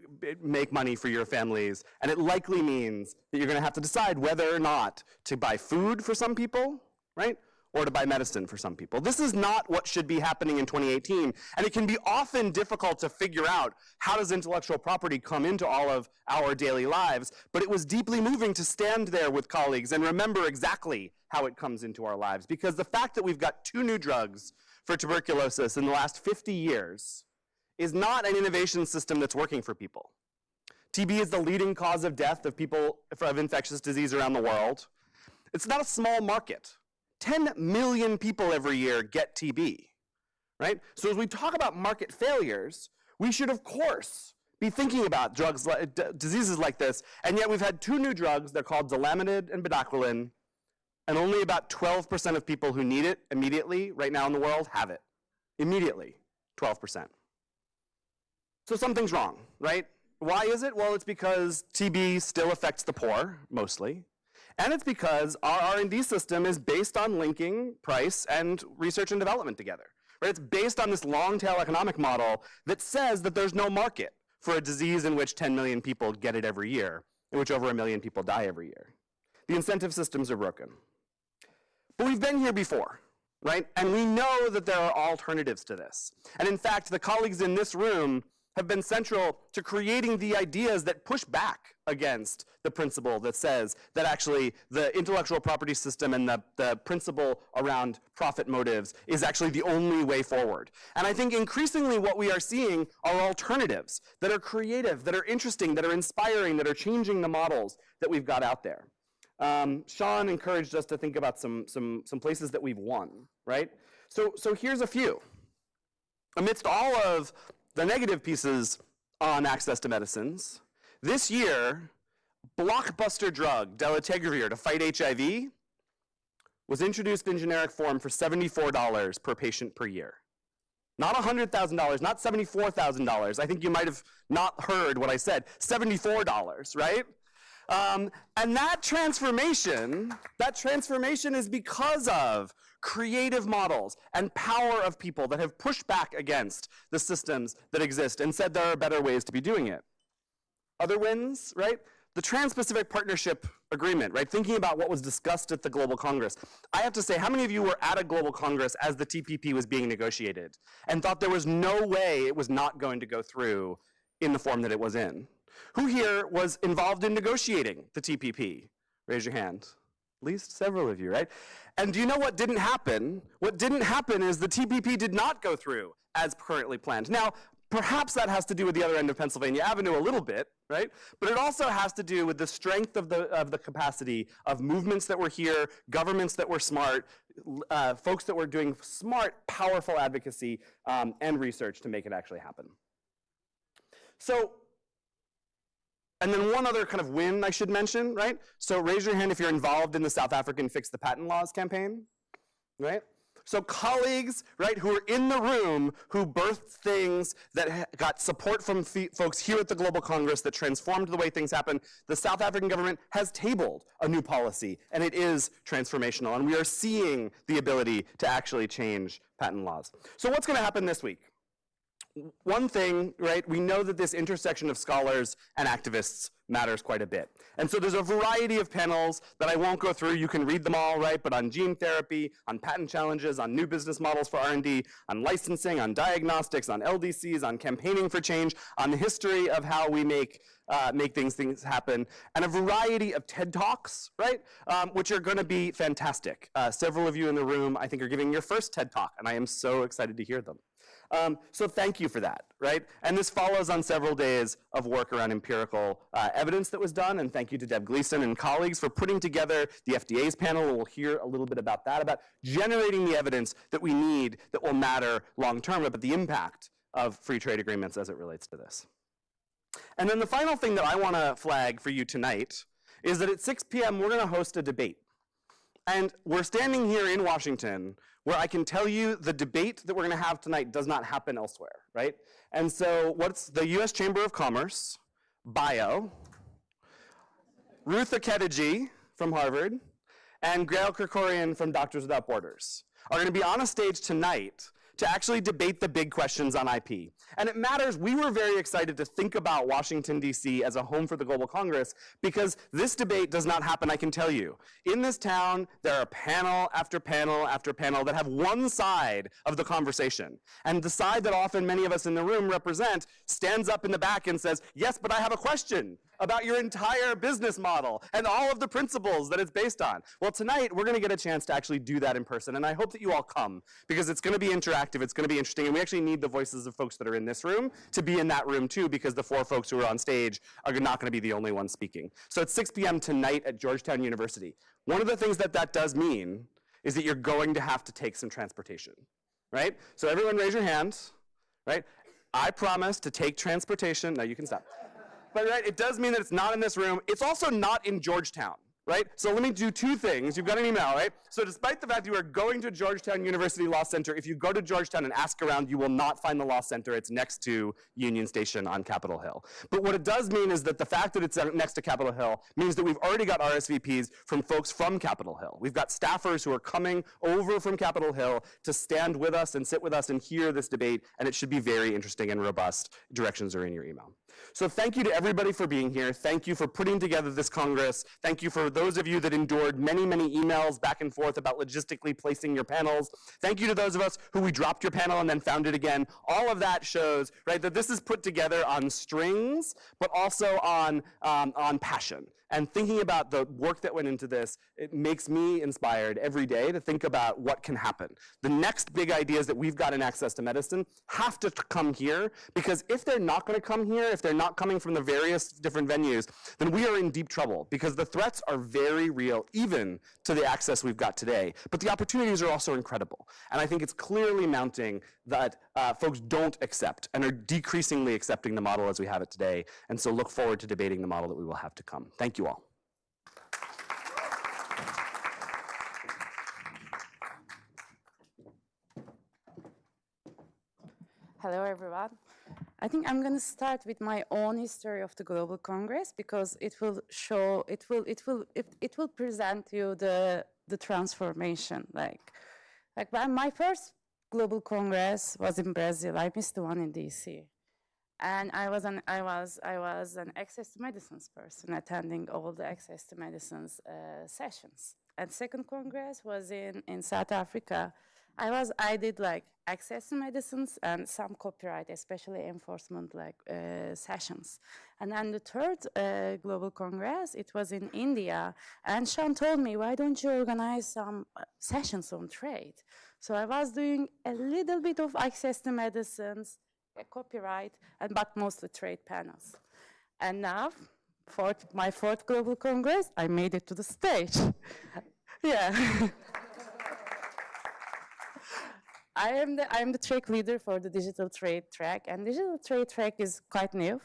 Speaker 5: make money for your families. And it likely means that you're gonna have to decide whether or not to buy food for some people, right? Or to buy medicine for some people. This is not what should be happening in 2018. And it can be often difficult to figure out how does intellectual property come into all of our daily lives. But it was deeply moving to stand there with colleagues and remember exactly how it comes into our lives. Because the fact that we've got two new drugs for tuberculosis in the last 50 years is not an innovation system that's working for people. TB is the leading cause of death of people of infectious disease around the world. It's not a small market. 10 million people every year get TB, right? So as we talk about market failures, we should of course be thinking about drugs, diseases like this, and yet we've had two new drugs, they're called Delamanid and Bedaquiline, and only about 12% of people who need it immediately right now in the world have it. Immediately, 12%. So something's wrong, right? Why is it? Well, it's because TB still affects the poor, mostly. And it's because our R&D system is based on linking price and research and development together. Right? It's based on this long tail economic model that says that there's no market for a disease in which 10 million people get it every year, in which over a million people die every year. The incentive systems are broken. But we've been here before, right? And we know that there are alternatives to this. And in fact, the colleagues in this room have been central to creating the ideas that push back against the principle that says that actually the intellectual property system and the, the principle around profit motives is actually the only way forward. And I think increasingly what we are seeing are alternatives that are creative, that are interesting, that are inspiring, that are changing the models that we've got out there. Um, Sean encouraged us to think about some, some, some places that we've won, right? So, so here's a few. Amidst all of the negative pieces on access to medicines, this year, blockbuster drug, dolutegravir, to fight HIV, was introduced in generic form for $74 per patient per year. Not $100,000, not $74,000. I think you might have not heard what I said. $74, right? Um, and that transformation, that transformation is because of creative models and power of people that have pushed back against the systems that exist and said there are better ways to be doing it. Other wins, right? the Trans-Pacific Partnership Agreement, right? Thinking about what was discussed at the Global Congress. I have to say, how many of you were at a Global Congress as the TPP was being negotiated and thought there was no way it was not going to go through in the form that it was in? Who here was involved in negotiating the TPP? Raise your hand. Least several of you, right? And do you know what didn't happen? What didn't happen is the TPP did not go through as currently planned. Now, perhaps that has to do with the other end of Pennsylvania Avenue a little bit, right? But it also has to do with the strength of the, of the capacity of movements that were here, governments that were smart, uh, folks that were doing smart, powerful advocacy um, and research to make it actually happen. So and then one other kind of win I should mention, right? So raise your hand if you're involved in the South African Fix the Patent Laws campaign, right? So colleagues, right, who are in the room who birthed things that got support from folks here at the Global Congress that transformed the way things happen, the South African government has tabled a new policy, and it is transformational, and we are seeing the ability to actually change patent laws. So what's gonna happen this week? One thing, right, we know that this intersection of scholars and activists matters quite a bit. And so there's a variety of panels that I won't go through. You can read them all, right, but on gene therapy, on patent challenges, on new business models for R&D, on licensing, on diagnostics, on LDCs, on campaigning for change, on the history of how we make uh, make things, things happen, and a variety of TED Talks, right, um, which are going to be fantastic. Uh, several of you in the room, I think, are giving your first TED Talk, and I am so excited to hear them. Um, so thank you for that, right? And this follows on several days of work around empirical uh, evidence that was done, and thank you to Deb Gleeson and colleagues for putting together the FDA's panel, we'll hear a little bit about that, about generating the evidence that we need that will matter long term about the impact of free trade agreements as it relates to this. And then the final thing that I want to flag for you tonight is that at 6 p.m. we're going to host a debate. And we're standing here in Washington where I can tell you the debate that we're going to have tonight does not happen elsewhere, right? And so what's the US Chamber of Commerce, bio, Ruth Okediji from Harvard, and Gaëlle Krikorian from Doctors Without Borders are going to be on a stage tonight to actually debate the big questions on IP. And it matters, we were very excited to think about Washington, D.C. as a home for the Global Congress because this debate does not happen, I can tell you. In this town, there are panel after panel after panel that have one side of the conversation. And the side that often many of us in the room represent stands up in the back and says, yes, but I have a question about your entire business model and all of the principles that it's based on. Well, tonight we're going to get a chance to actually do that in person, and I hope that you all come because it's going to be interactive, it's going to be interesting, and we actually need the voices of folks that are in this room to be in that room too because the four folks who are on stage are not going to be the only ones speaking. So it's 6 p.m. tonight at Georgetown University. One of the things that that does mean is that you're going to have to take some transportation, right? So everyone raise your hands, right? I promise to take transportation. No, you can stop. But right, it does mean that it's not in this room. It's also not in Georgetown right? So let me do two things. You've got an email, right? So despite the fact you are going to Georgetown University Law Center, if you go to Georgetown and ask around, you will not find the Law Center. It's next to Union Station on Capitol Hill. But what it does mean is that the fact that it's next to Capitol Hill means that we've already got RSVPs from folks from Capitol Hill. We've got staffers who are coming over from Capitol Hill to stand with us and sit with us and hear this debate, and it should be very interesting and robust. Directions are in your email. So thank you to everybody for being here. Thank you for putting together this Congress. Thank you for those of you that endured many, many emails back and forth about logistically placing your panels. Thank you to those of us who we dropped your panel and then found it again. All of that shows, right, that this is put together on strings, but also on, um, on passion and thinking about the work that went into this, it makes me inspired every day to think about what can happen. The next big ideas that we've got in access to medicine have to come here, because if they're not gonna come here, if they're not coming from the various different venues, then we are in deep trouble, because the threats are very real, even to the access we've got today. But the opportunities are also incredible. And I think it's clearly mounting that uh, folks don't accept and are decreasingly accepting the model as we have it today. And so look forward to debating the model that we will have to come. Thank you all.
Speaker 6: Hello, everyone. I think I'm going to start with my own history of the Global Congress because it will show, it will, it will, it, it will present you the the transformation. Like, like my first Global Congress was in Brazil. I missed the one in DC. and I was an I was I was an access to medicines person, attending all the access to medicines uh, sessions. And second congress was in in South Africa. I was I did like access to medicines and some copyright, especially enforcement like uh, sessions. And then the third uh, global congress, it was in India. And Sean told me, why don't you organize some uh, sessions on trade? So I was doing a little bit of access to medicines, copyright, and but mostly trade panels. And now, fourth, my fourth global congress, I made it to the stage. (laughs) yeah. (laughs) I am the I am the track leader for the digital trade track, and digital trade track is quite new.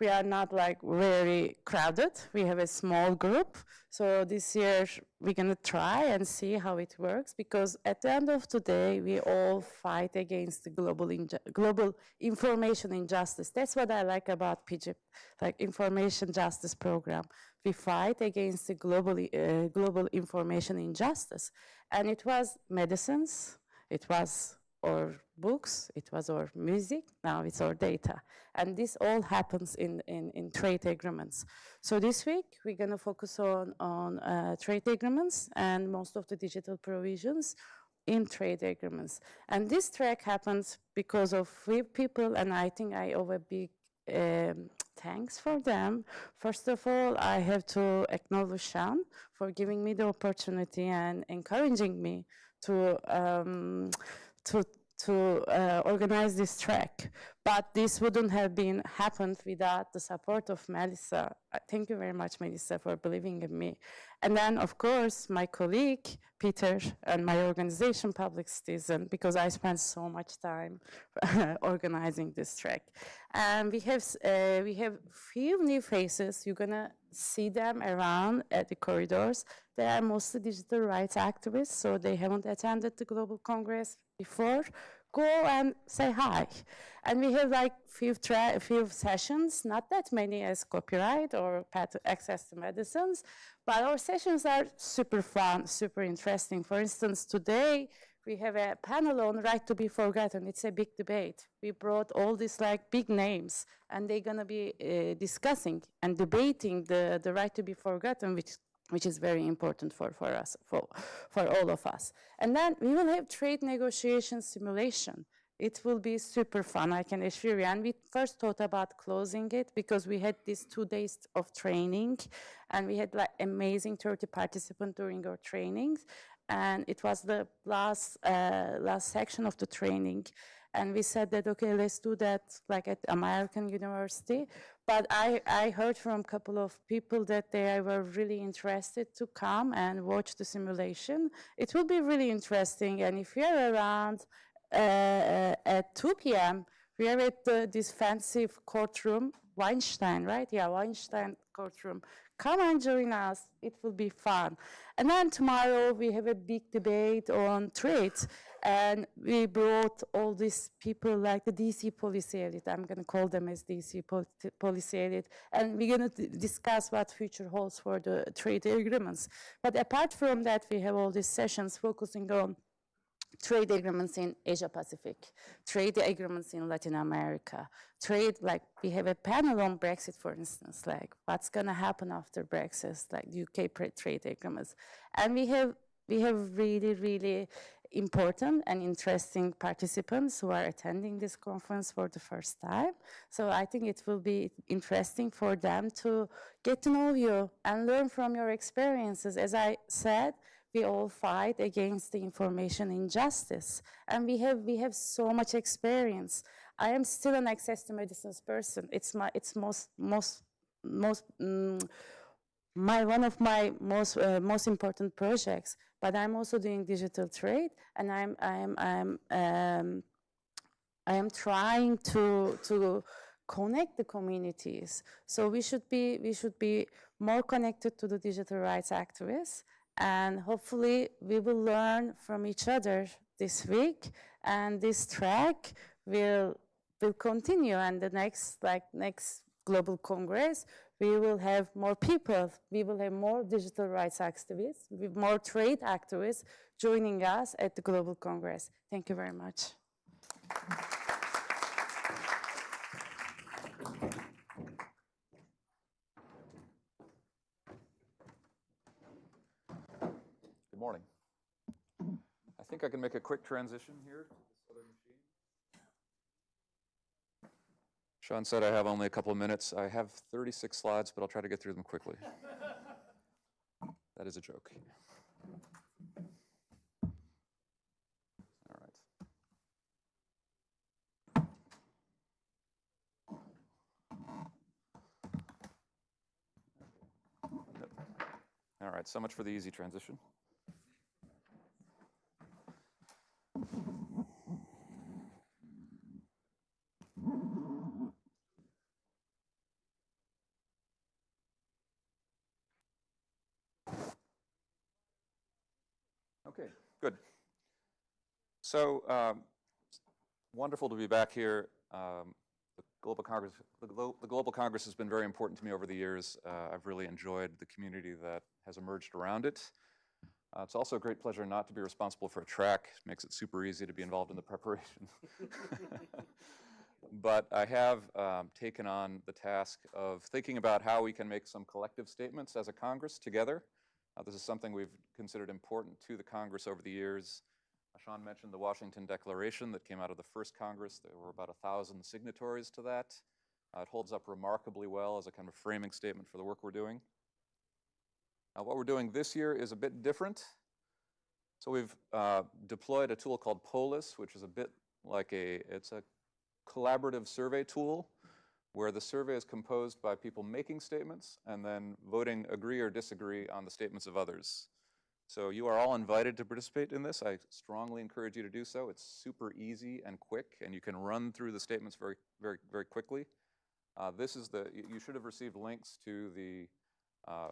Speaker 6: We are not like very crowded. We have a small group, so this year we're gonna try and see how it works. Because at the end of the day, we all fight against the global global information injustice. That's what I like about PIJIP, like information justice program. We fight against the global uh, global information injustice, and it was medicines it was our books, it was our music, now it's our data. And this all happens in, in, in trade agreements. So this week, we're gonna focus on, on uh, trade agreements and most of the digital provisions in trade agreements. And this track happens because of few people, and I think I owe a big um, thanks for them. First of all, I have to acknowledge Sean for giving me the opportunity and encouraging me to um, to to uh, organize this track. But this wouldn't have been happened without the support of Melissa. Uh, Thank you very much, Melissa, for believing in me. And then, of course, my colleague, Peter, and my organization, Public Citizen, because I spent so much time (laughs) organizing this track. And we have, uh, we have few new faces. You're gonna see them around at the corridors. They are mostly digital rights activists, so they haven't attended the Global Congress before. Go and say hi. And we have like few, tra- few sessions, not that many as copyright or access to medicines, but our sessions are super fun, super interesting. For instance, today we have a panel on right to be forgotten. It's a big debate. We brought all these like big names, and they're gonna be uh, discussing and debating the, the right to be forgotten, which which is very important for, for us, for, for all of us. And then we will have trade negotiation simulation. It will be super fun, I can assure you. And we first thought about closing it because we had these two days of training and we had like amazing 30 participants during our trainings. And it was the last, uh, last section of the training. And we said that, okay, let's do that like at American University. But I, I heard from a couple of people that they were really interested to come and watch the simulation. It will be really interesting. And if you're around uh, at 2 p.m., we are at the, this fancy courtroom, Weinstein, right? Yeah, Weinstein courtroom. Come and join us. It will be fun. And then tomorrow we have a big debate on trade. And we brought all these people like the DC policy elite. I'm going to call them as DC pol- policy elite. And we're going to discuss what future holds for the trade agreements. But apart from that, we have all these sessions focusing on trade agreements in Asia Pacific, trade agreements in Latin America, trade, like we have a panel on Brexit, for instance, like what's gonna happen after Brexit, like UK trade agreements. And we have, we have really, really important and interesting participants who are attending this conference for the first time. So I think it will be interesting for them to get to know you and learn from your experiences. As I said, we all fight against the information injustice. And we have we have so much experience. I am still an access to medicines person. It's my it's most most most mm, my one of my most uh, most important projects. But i'm also doing digital trade and i'm i'm i'm um, I am trying to to connect the communities. So we should be we should be more connected to the digital rights activists, and hopefully we will learn from each other this week. And this track will will continue. And the next like next global congress, we will have more people. We will have more digital rights activists, with more trade activists joining us at the global congress. Thank you very much.
Speaker 2: Morning. I think I can make a quick transition here to this other machine. Sean said I have only a couple of minutes. I have 36 slides, but I'll try to get through them quickly. That is a joke. All right. All right, so much for the easy transition. Okay, good. So um, wonderful to be back here. Um, the Global Congress, the, the Global Congress has been very important to me over the years. Uh, I've really enjoyed the community that has emerged around it. Uh, it's also a great pleasure not to be responsible for a track. Makes it super easy to be involved in the preparation. (laughs) but I have um, taken on the task of thinking about how we can make some collective statements as a Congress together. Uh, this is something we've considered important to the Congress over the years. Uh, Sean mentioned the Washington Declaration that came out of the first Congress. There were about a thousand signatories to that. Uh, it holds up remarkably well as a kind of framing statement for the work we're doing. Now, what we're doing this year is a bit different. So we've uh, deployed a tool called Polis, which is a bit like a, it's a collaborative survey tool where the survey is composed by people making statements and then voting agree or disagree on the statements of others. So you are all invited to participate in this. I strongly encourage you to do so. It's super easy and quick, and you can run through the statements very, very, very quickly. Uh, this is the, you should have received links to the, uh,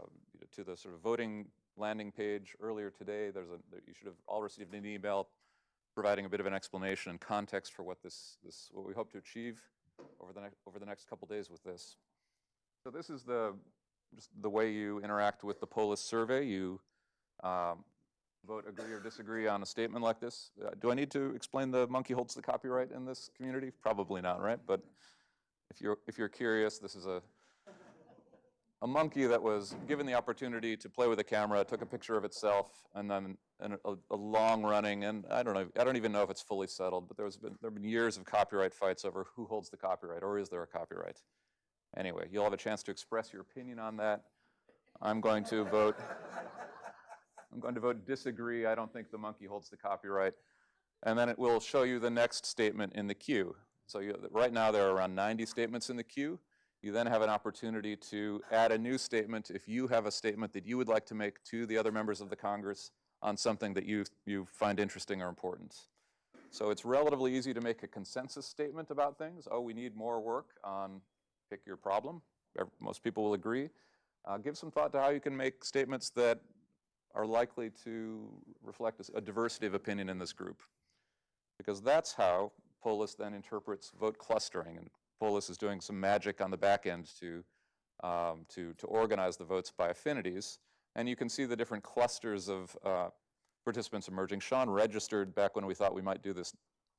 Speaker 2: to the sort of voting landing page earlier today. There's a, you should have all received an email providing a bit of an explanation and context for what this, this what we hope to achieve over the next over the next couple days with this. So this is the just the way you interact with the Polis survey. You um, vote agree or disagree on a statement like this. Uh, do I need to explain the monkey holds the copyright in this community? Probably not, right? But if you're if you're curious, this is a a monkey that was given the opportunity to play with a camera, took a picture of itself, and then and a, a long running, and I don't know, I don't even know if it's fully settled, but there's been there have been years of copyright fights over who holds the copyright, or is there a copyright? Anyway, you'll have a chance to express your opinion on that. I'm going to vote. I'm going to vote disagree. I don't think the monkey holds the copyright. And then it will show you the next statement in the queue. So you, right now there are around 90 statements in the queue. You then have an opportunity to add a new statement if you have a statement that you would like to make to the other members of the Congress on something that you, you find interesting or important. So it's relatively easy to make a consensus statement about things. Oh, we need more work on pick your problem. Most people will agree. Uh, give some thought to how you can make statements that are likely to reflect a diversity of opinion in this group. Because that's how Polis then interprets vote clustering. And Polis is doing some magic on the back end to, um, to, to organize the votes by affinities. And you can see the different clusters of uh, participants emerging. Sean registered back when we thought we might do this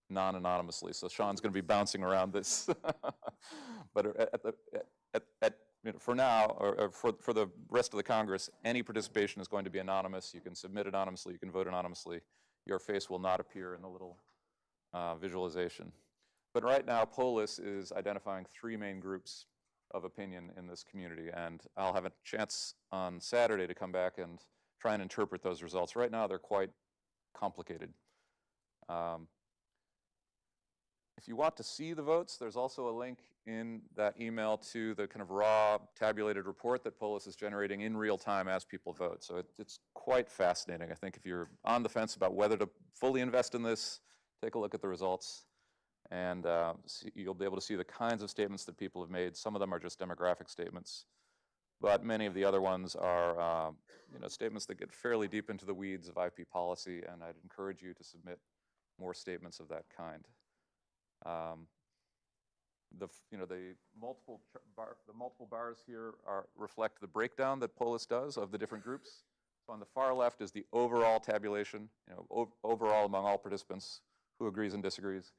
Speaker 2: non-anonymously, so Sean's going to be bouncing around this. (laughs) but at, the, at, at, you know, for now, or, or for, for the rest of the Congress, any participation is going to be anonymous. You can submit anonymously, you can vote anonymously. Your face will not appear in the little uh, visualization. But right now, Polis is identifying three main groups of opinion in this community, and I'll have a chance on Saturday to come back and try and interpret those results. Right now, they're quite complicated. Um, if you want to see the votes, there's also a link in that email to the kind of raw tabulated report that Polis is generating in real time as people vote. So it, it's quite fascinating. I think if you're on the fence about whether to fully invest in this, take a look at the results and uh, you'll be able to see the kinds of statements that people have made. Some of them are just demographic statements, but many of the other ones are uh, you know, statements that get fairly deep into the weeds of IP policy, and I'd encourage you to submit more statements of that kind. Um, the, you know, the multiple, bar, the multiple bars here are, reflect the breakdown that Polis does of the different groups. So on the far left is the overall tabulation, you know, overall among all participants, who agrees and disagrees.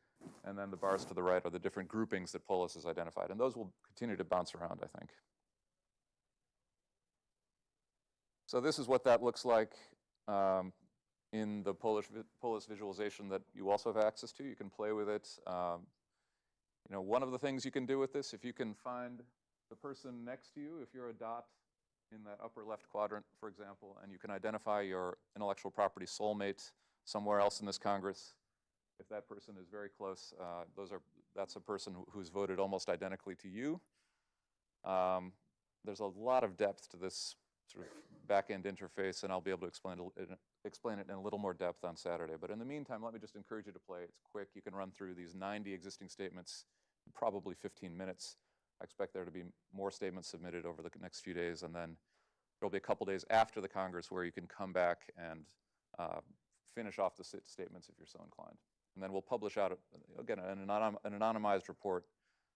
Speaker 2: And then the bars to the right are the different groupings that Polis has identified. And those will continue to bounce around, I think. So this is what that looks like um, in the Polis, vi- visualization that you also have access to. You can play with it. Um, you know, one of the things you can do with this, if you can find the person next to you, if you're a dot in that upper left quadrant, for example, and you can identify your intellectual property soulmate somewhere else in this Congress, if that person is very close, uh, those are, that's a person who's voted almost identically to you. Um, there's a lot of depth to this sort of back-end interface, and I'll be able to explain it, in- explain it in a little more depth on Saturday. But in the meantime, let me just encourage you to play. It's quick. You can run through these 90 existing statements in probably 15 minutes. I expect there to be more statements submitted over the next few days, and then there'll be a couple days after the Congress where you can come back and uh, finish off the statements if you're so inclined. And then we'll publish out, again, an anonym- an anonymized report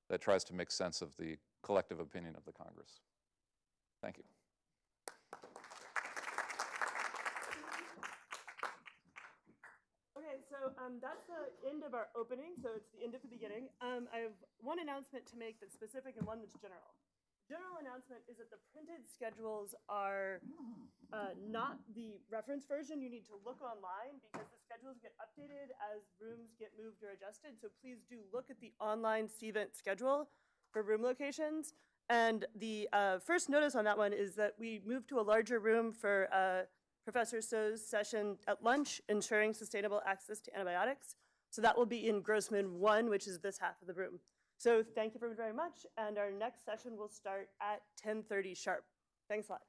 Speaker 2: that tries to make sense of the collective opinion of the Congress. Thank you.
Speaker 7: Okay, so um, that's the end of our opening, so it's the end of the beginning. Um, I have one announcement to make that's specific and one that's general. General announcement is that the printed schedules are uh, not the reference version. You need to look online because the schedules get updated as rooms get moved or adjusted. So please do look at the online CVent schedule for room locations. And the uh, first notice on that one is that we moved to a larger room for uh, Professor So's session at lunch, ensuring sustainable access to antibiotics. So that will be in Grossman 1, which is this half of the room. So thank you very, very much, and our next session will start at 10:30 sharp. Thanks a lot.